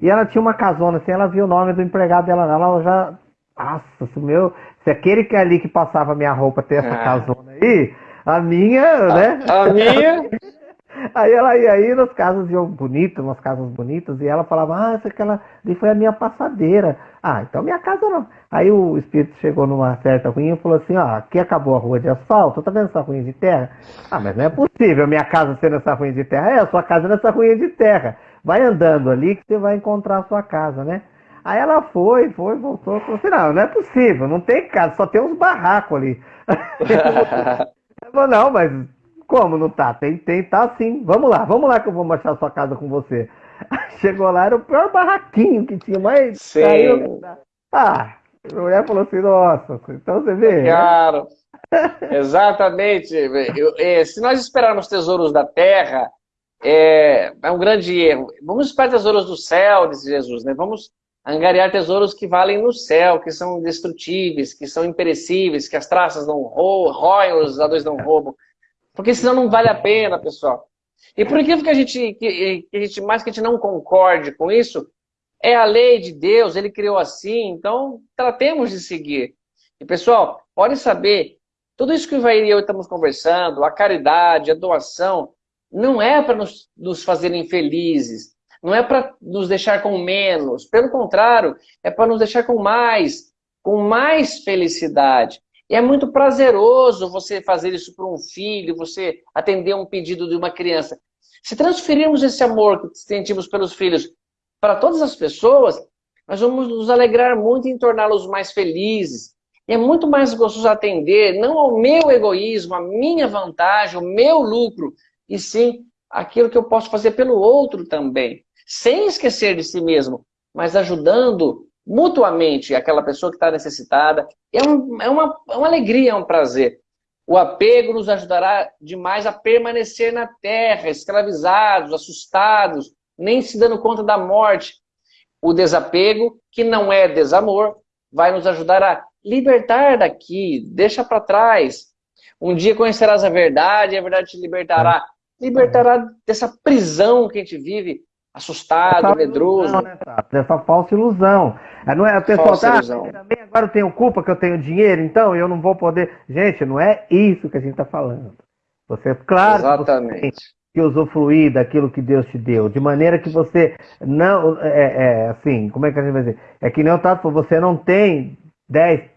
E ela tinha uma casona, assim, ela viu o nome do empregado dela, ela já. Nossa, se meu. Se aquele que é ali que passava minha roupa ter essa é. casona aí, a minha, a, né? A minha. Aí ela ia aí nas casas bonitas, umas casas bonitas, e ela falava, ah, essa aquela ali foi a minha passadeira. Ah, então minha casa não. Aí o espírito chegou numa certa ruinha e falou assim, ó, aqui acabou a rua de asfalto, tá vendo essa ruinha de terra? Ah, mas não é possível minha casa ser nessa ruinha de terra. É, a sua casa é nessa ruinha de terra. Vai andando ali que você vai encontrar a sua casa, né? Aí ela foi, foi, voltou, falou assim, não, não é possível, não tem casa, só tem uns barracos ali. falou, não, mas como não tá? Tem, tem, tá sim. Vamos lá, vamos lá que eu vou mostrar a sua casa com você. Chegou lá, era o pior barraquinho que tinha, mas Sim. Saiu... Ah, a mulher falou assim, nossa, então você vê. Claro. Exatamente. Eu, é, se nós esperarmos tesouros da terra, é, é, um grande erro. Vamos esperar tesouros do céu, disse Jesus, né? Vamos angariar tesouros que valem no céu, que são indestrutíveis, que são imperecíveis, que as traças não roem, os ladrões não roubam. Porque senão não vale a pena, pessoal. E por incrível que a gente, que, que a gente, mais que a gente não concorde com isso, é a lei de Deus, ele criou assim, então tratemos de seguir. E pessoal, pode saber, tudo isso que o Ivair e eu estamos conversando, a caridade, a doação, não é para nos, nos fazerem felizes, não é para nos deixar com menos, pelo contrário, é para nos deixar com mais, com mais felicidade. E é muito prazeroso você fazer isso para um filho, você atender um pedido de uma criança. Se transferirmos esse amor que sentimos pelos filhos para todas as pessoas, nós vamos nos alegrar muito em torná-los mais felizes. E é muito mais gostoso atender não ao meu egoísmo, a minha vantagem, o meu lucro, e sim aquilo que eu posso fazer pelo outro também. Sem esquecer de si mesmo, mas ajudando mutuamente aquela pessoa que está necessitada. É, um, é, uma, é uma alegria, é um prazer. O apego nos ajudará demais a permanecer na terra, escravizados, assustados, nem se dando conta da morte. O desapego, que não é desamor, vai nos ajudar a libertar daqui, deixa para trás. Um dia conhecerás a verdade, a verdade te libertará. Libertará dessa prisão que a gente vive, assustado, essa medroso. Ilusão, né, Dessa falsa ilusão. É, não é, a pessoa tá, também agora eu tenho culpa que eu tenho dinheiro, então eu não vou poder. Gente, não é isso que a gente está falando. Você, claro, Exatamente. Você que usufruir daquilo que Deus te deu, de maneira que você não, é, é assim, como é que a gente vai dizer? É que nem o Tato falou, você não tem 10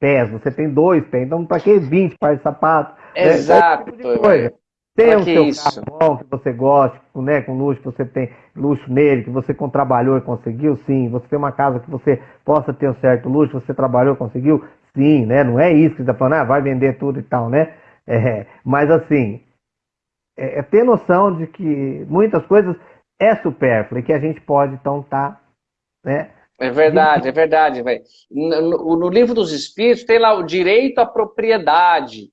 pés, você tem dois pés, então para que 20 pares de sapato? Exato. É, é tipo tem o seu isso? carro bom, que você gosta, né, com luxo, que você tem luxo nele, que você trabalhou e conseguiu, sim. Você tem uma casa que você possa ter um certo luxo, você trabalhou e conseguiu, sim, né? Não é isso que você está falando, ah, vai vender tudo e tal, né? É, mas assim, é, é, ter noção de que muitas coisas é supérfluo e que a gente pode, então, estar, tá, né? É verdade, é verdade, velho. No, no livro dos Espíritos tem lá o direito à propriedade.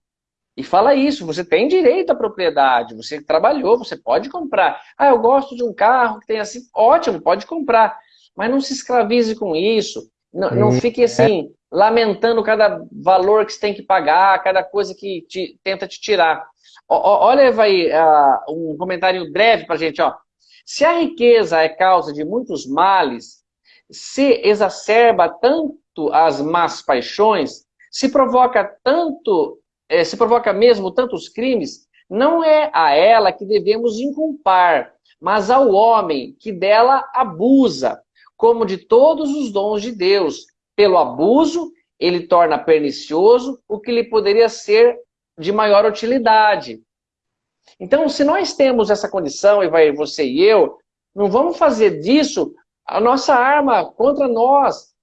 E fala isso, você tem direito à propriedade, você trabalhou, você pode comprar. Ah, eu gosto de um carro que tem assim, ótimo, pode comprar. Mas não se escravize com isso. Não, não fique assim, lamentando cada valor que você tem que pagar, cada coisa que te, tenta te tirar. O, olha, vai uh, um comentário breve para gente. Ó. Se a riqueza é causa de muitos males, se exacerba tanto as más paixões, se provoca tanto é, se provoca mesmo tantos crimes, não é a ela que devemos inculpar, mas ao homem que dela abusa, como de todos os dons de Deus. Pelo abuso, ele torna pernicioso o que lhe poderia ser de maior utilidade. Então, se nós temos essa condição, e vai você e eu, não vamos fazer disso a nossa arma contra nós.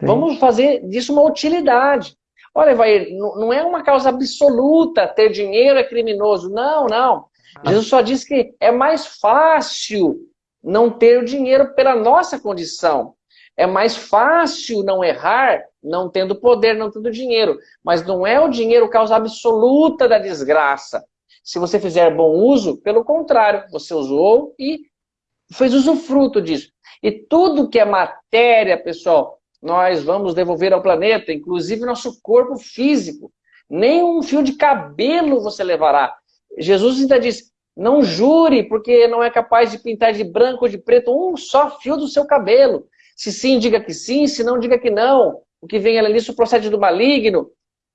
Sim. Vamos fazer disso uma utilidade. Olha, vai, não é uma causa absoluta ter dinheiro é criminoso. Não, não. Ah. Jesus só diz que é mais fácil não ter o dinheiro pela nossa condição. É mais fácil não errar não tendo poder, não tendo dinheiro. Mas não é o dinheiro causa absoluta da desgraça. Se você fizer bom uso, pelo contrário, você usou e fez usufruto disso. E tudo que é matéria, pessoal, nós vamos devolver ao planeta, inclusive nosso corpo físico. Nem um fio de cabelo você levará. Jesus ainda diz, não jure, porque não é capaz de pintar de branco ou de preto um só fio do seu cabelo. Se sim, diga que sim, se não, diga que não. O que vem além disso procede do maligno.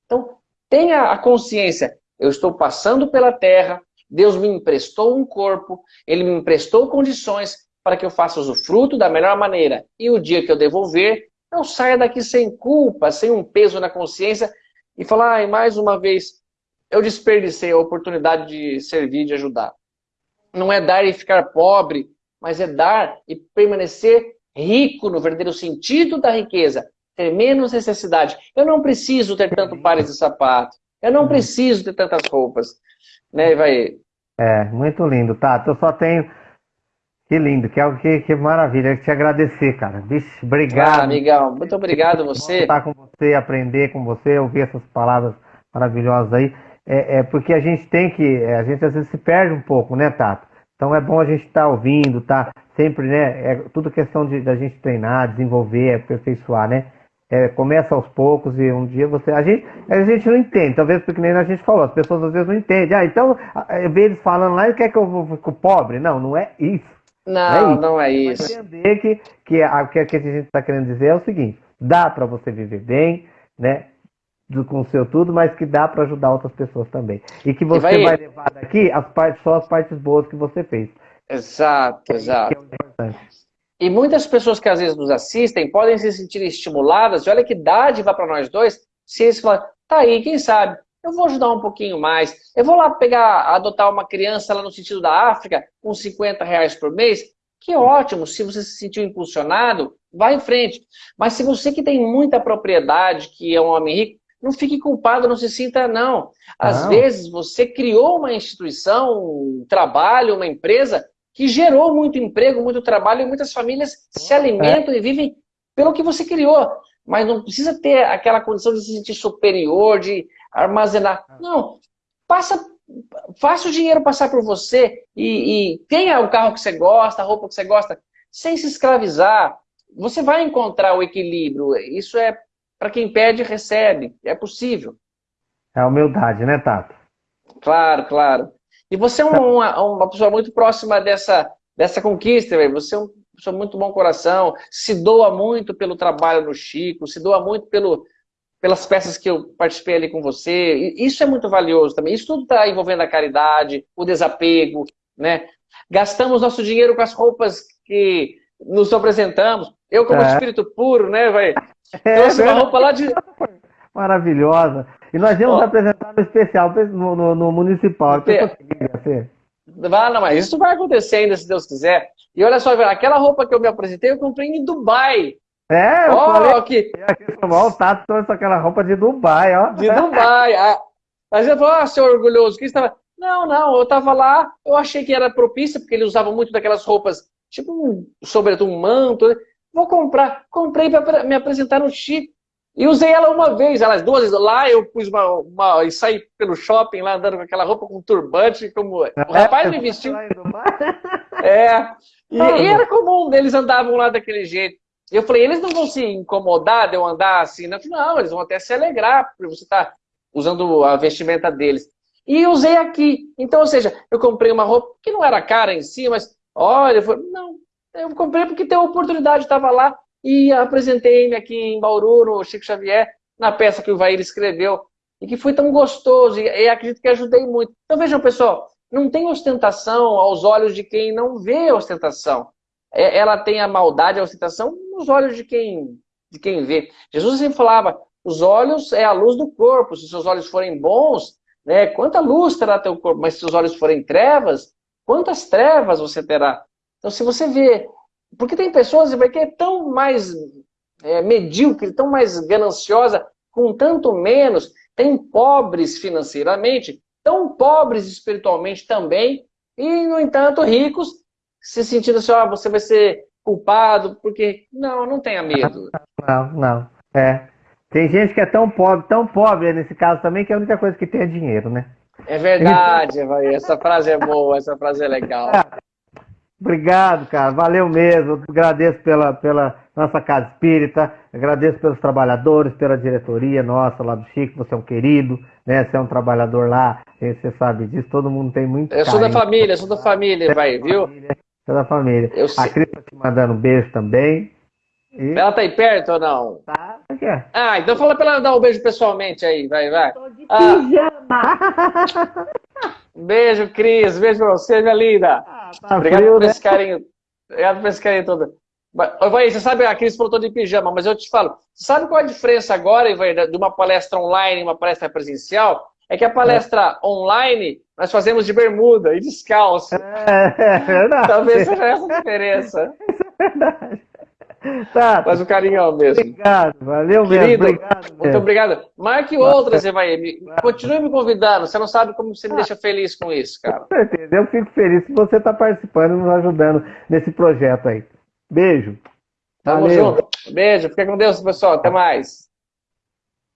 Então, tenha a consciência, eu estou passando pela terra, Deus me emprestou um corpo, Ele me emprestou condições para que eu faça usufruto da melhor maneira. E o dia que eu devolver, não saia daqui sem culpa, sem um peso na consciência e falar, ai, mais uma vez, eu desperdicei a oportunidade de servir, de ajudar. Não é dar e ficar pobre, mas é dar e permanecer rico no verdadeiro sentido da riqueza, ter menos necessidade. Eu não preciso ter tanto pares de sapato, eu não preciso ter tantas roupas. Né, vai... É, muito lindo, Tato. Eu só tenho que lindo, que, é que, que maravilha. Te agradecer, cara. Vixe, obrigado. Ah, amigão, muito obrigado você. Estar com você, aprender com você, ouvir essas palavras maravilhosas aí. É, é porque a gente tem que, é, a gente às vezes se perde um pouco, né, Tato? Então é bom a gente estar tá ouvindo, tá? Sempre, né? É tudo questão de da gente treinar, desenvolver, aperfeiçoar, né? É, começa aos poucos e um dia você. A gente, a gente não entende, talvez porque nem a gente falou, as pessoas às vezes não entendem. Ah, então, eu vejo eles falando lá e quer que eu ficar pobre? Não, não é isso. Não, não é isso. Não é isso. entender que, que, a, que, a gente está querendo dizer é o seguinte: dá para você viver bem, né? Com o seu tudo, mas que dá para ajudar outras pessoas também. E que você vai... vai... levar daqui as partes, só as partes boas que você fez. Exato, que, exato. Que é e muitas pessoas que às vezes nos assistem podem se sentir estimuladas, e olha que dádiva para nós dois, se eles falam, Tá aí, quem sabe? Eu vou ajudar um pouquinho mais. Eu vou lá pegar, adotar uma criança lá no sentido da África, com 50 reais por mês. Que ótimo, se você se sentiu impulsionado, vá em frente. Mas se você que tem muita propriedade, que é um homem rico, não fique culpado, não se sinta, não. Às não. vezes você criou uma instituição, um trabalho, uma empresa que gerou muito emprego, muito trabalho e muitas famílias se alimentam é. e vivem pelo que você criou. Mas não precisa ter aquela condição de se sentir superior, de armazenar. Não. Passa, faça o dinheiro passar por você e, e tenha o carro que você gosta, a roupa que você gosta, sem se escravizar. Você vai encontrar o equilíbrio. Isso é para quem pede, recebe. É possível. É a humildade, né, Tato? Claro, claro. E você é uma, uma pessoa muito próxima dessa, dessa conquista, véio. você é uma pessoa muito bom coração, se doa muito pelo trabalho do Chico, se doa muito pelo, pelas peças que eu participei ali com você. Isso é muito valioso também. Isso tudo está envolvendo a caridade, o desapego, né? Gastamos nosso dinheiro com as roupas que nos apresentamos. Eu, como é. espírito puro, né, vai é, Trouxe uma roupa lá de... Maravilhosa. E nós íamos oh. apresentar no especial, no, no, no municipal. Ah, não, mas isso vai acontecer ainda, se Deus quiser. E olha só, aquela roupa que eu me apresentei, eu comprei em Dubai. É, eu oh, falei que... O Tato trouxe aquela roupa de Dubai, ó. De Dubai. Mas eu falei, ah, seu orgulhoso, que estava... Não, não, eu estava lá, eu achei que era propícia, porque ele usava muito daquelas roupas, tipo um, sobretudo um manto, né? Vou comprar. Comprei para me apresentar no Chico. E usei ela uma vez, elas duas vezes. Lá eu pus uma, uma. e saí pelo shopping lá andando com aquela roupa com turbante, como. O rapaz me vestiu. É. E, e era comum, eles andavam lá daquele jeito. E eu falei, eles não vão se incomodar de eu andar assim? Não, não eles vão até se alegrar, porque você está usando a vestimenta deles. E usei aqui. Então, ou seja, eu comprei uma roupa que não era cara em si, mas olha, eu falei, não, eu comprei porque tem oportunidade, estava lá e apresentei-me aqui em Bauru, no Chico Xavier, na peça que o Vair escreveu, e que foi tão gostoso, e, e acredito que ajudei muito. Então vejam, pessoal, não tem ostentação aos olhos de quem não vê ostentação. É, ela tem a maldade, a ostentação, nos olhos de quem, de quem vê. Jesus sempre falava, os olhos é a luz do corpo, se seus olhos forem bons, né, quanta luz terá teu corpo, mas se os olhos forem trevas, quantas trevas você terá? Então, se você vê... Porque tem pessoas que é tão mais é, medíocre, tão mais gananciosa, com tanto menos. Tem pobres financeiramente, tão pobres espiritualmente também, e, no entanto, ricos, se sentindo assim, ó, você vai ser culpado, porque... Não, não tenha medo. Não, não. É. Tem gente que é tão pobre, tão pobre nesse caso também, que a única coisa que tem é dinheiro, né? É verdade, essa frase é boa, essa frase é legal. Obrigado, cara. Valeu mesmo. Agradeço pela, pela nossa casa espírita, agradeço pelos trabalhadores, pela diretoria nossa lá do Chico. Você é um querido, né? Você é um trabalhador lá, você sabe disso. Todo mundo tem muito. Eu sou da família, sou da família, vai, viu? Família, sou da família. Eu a Cris tá te mandando um beijo também. E... Ela tá aí perto ou não? Tá, aqui. Ah, então fala pra ela dar um beijo pessoalmente aí, vai, vai. Tô de ah. pijama. Beijo, Cris. Beijo pra você, minha linda. Ah, tá Obrigado frio, por né? esse carinho. Obrigado por esse carinho todo. Vai, você sabe, a Cris falou de pijama, mas eu te falo, você sabe qual a diferença agora, Ivan, de uma palestra online e uma palestra presencial? É que a palestra é. online nós fazemos de bermuda e descalço. É, é verdade. Talvez seja essa a diferença. É verdade. Tá. Mas o carinhão mesmo. Obrigado, valeu Querido, mesmo. Obrigado, muito mesmo. obrigado. Marque outras, Evaí. Continue me convidando. Você não sabe como você me deixa feliz com isso, cara. Com certeza. Eu fico feliz que você está participando e nos ajudando nesse projeto aí. Beijo. Tamo valeu. junto. Beijo. Fica com Deus, pessoal. Até mais.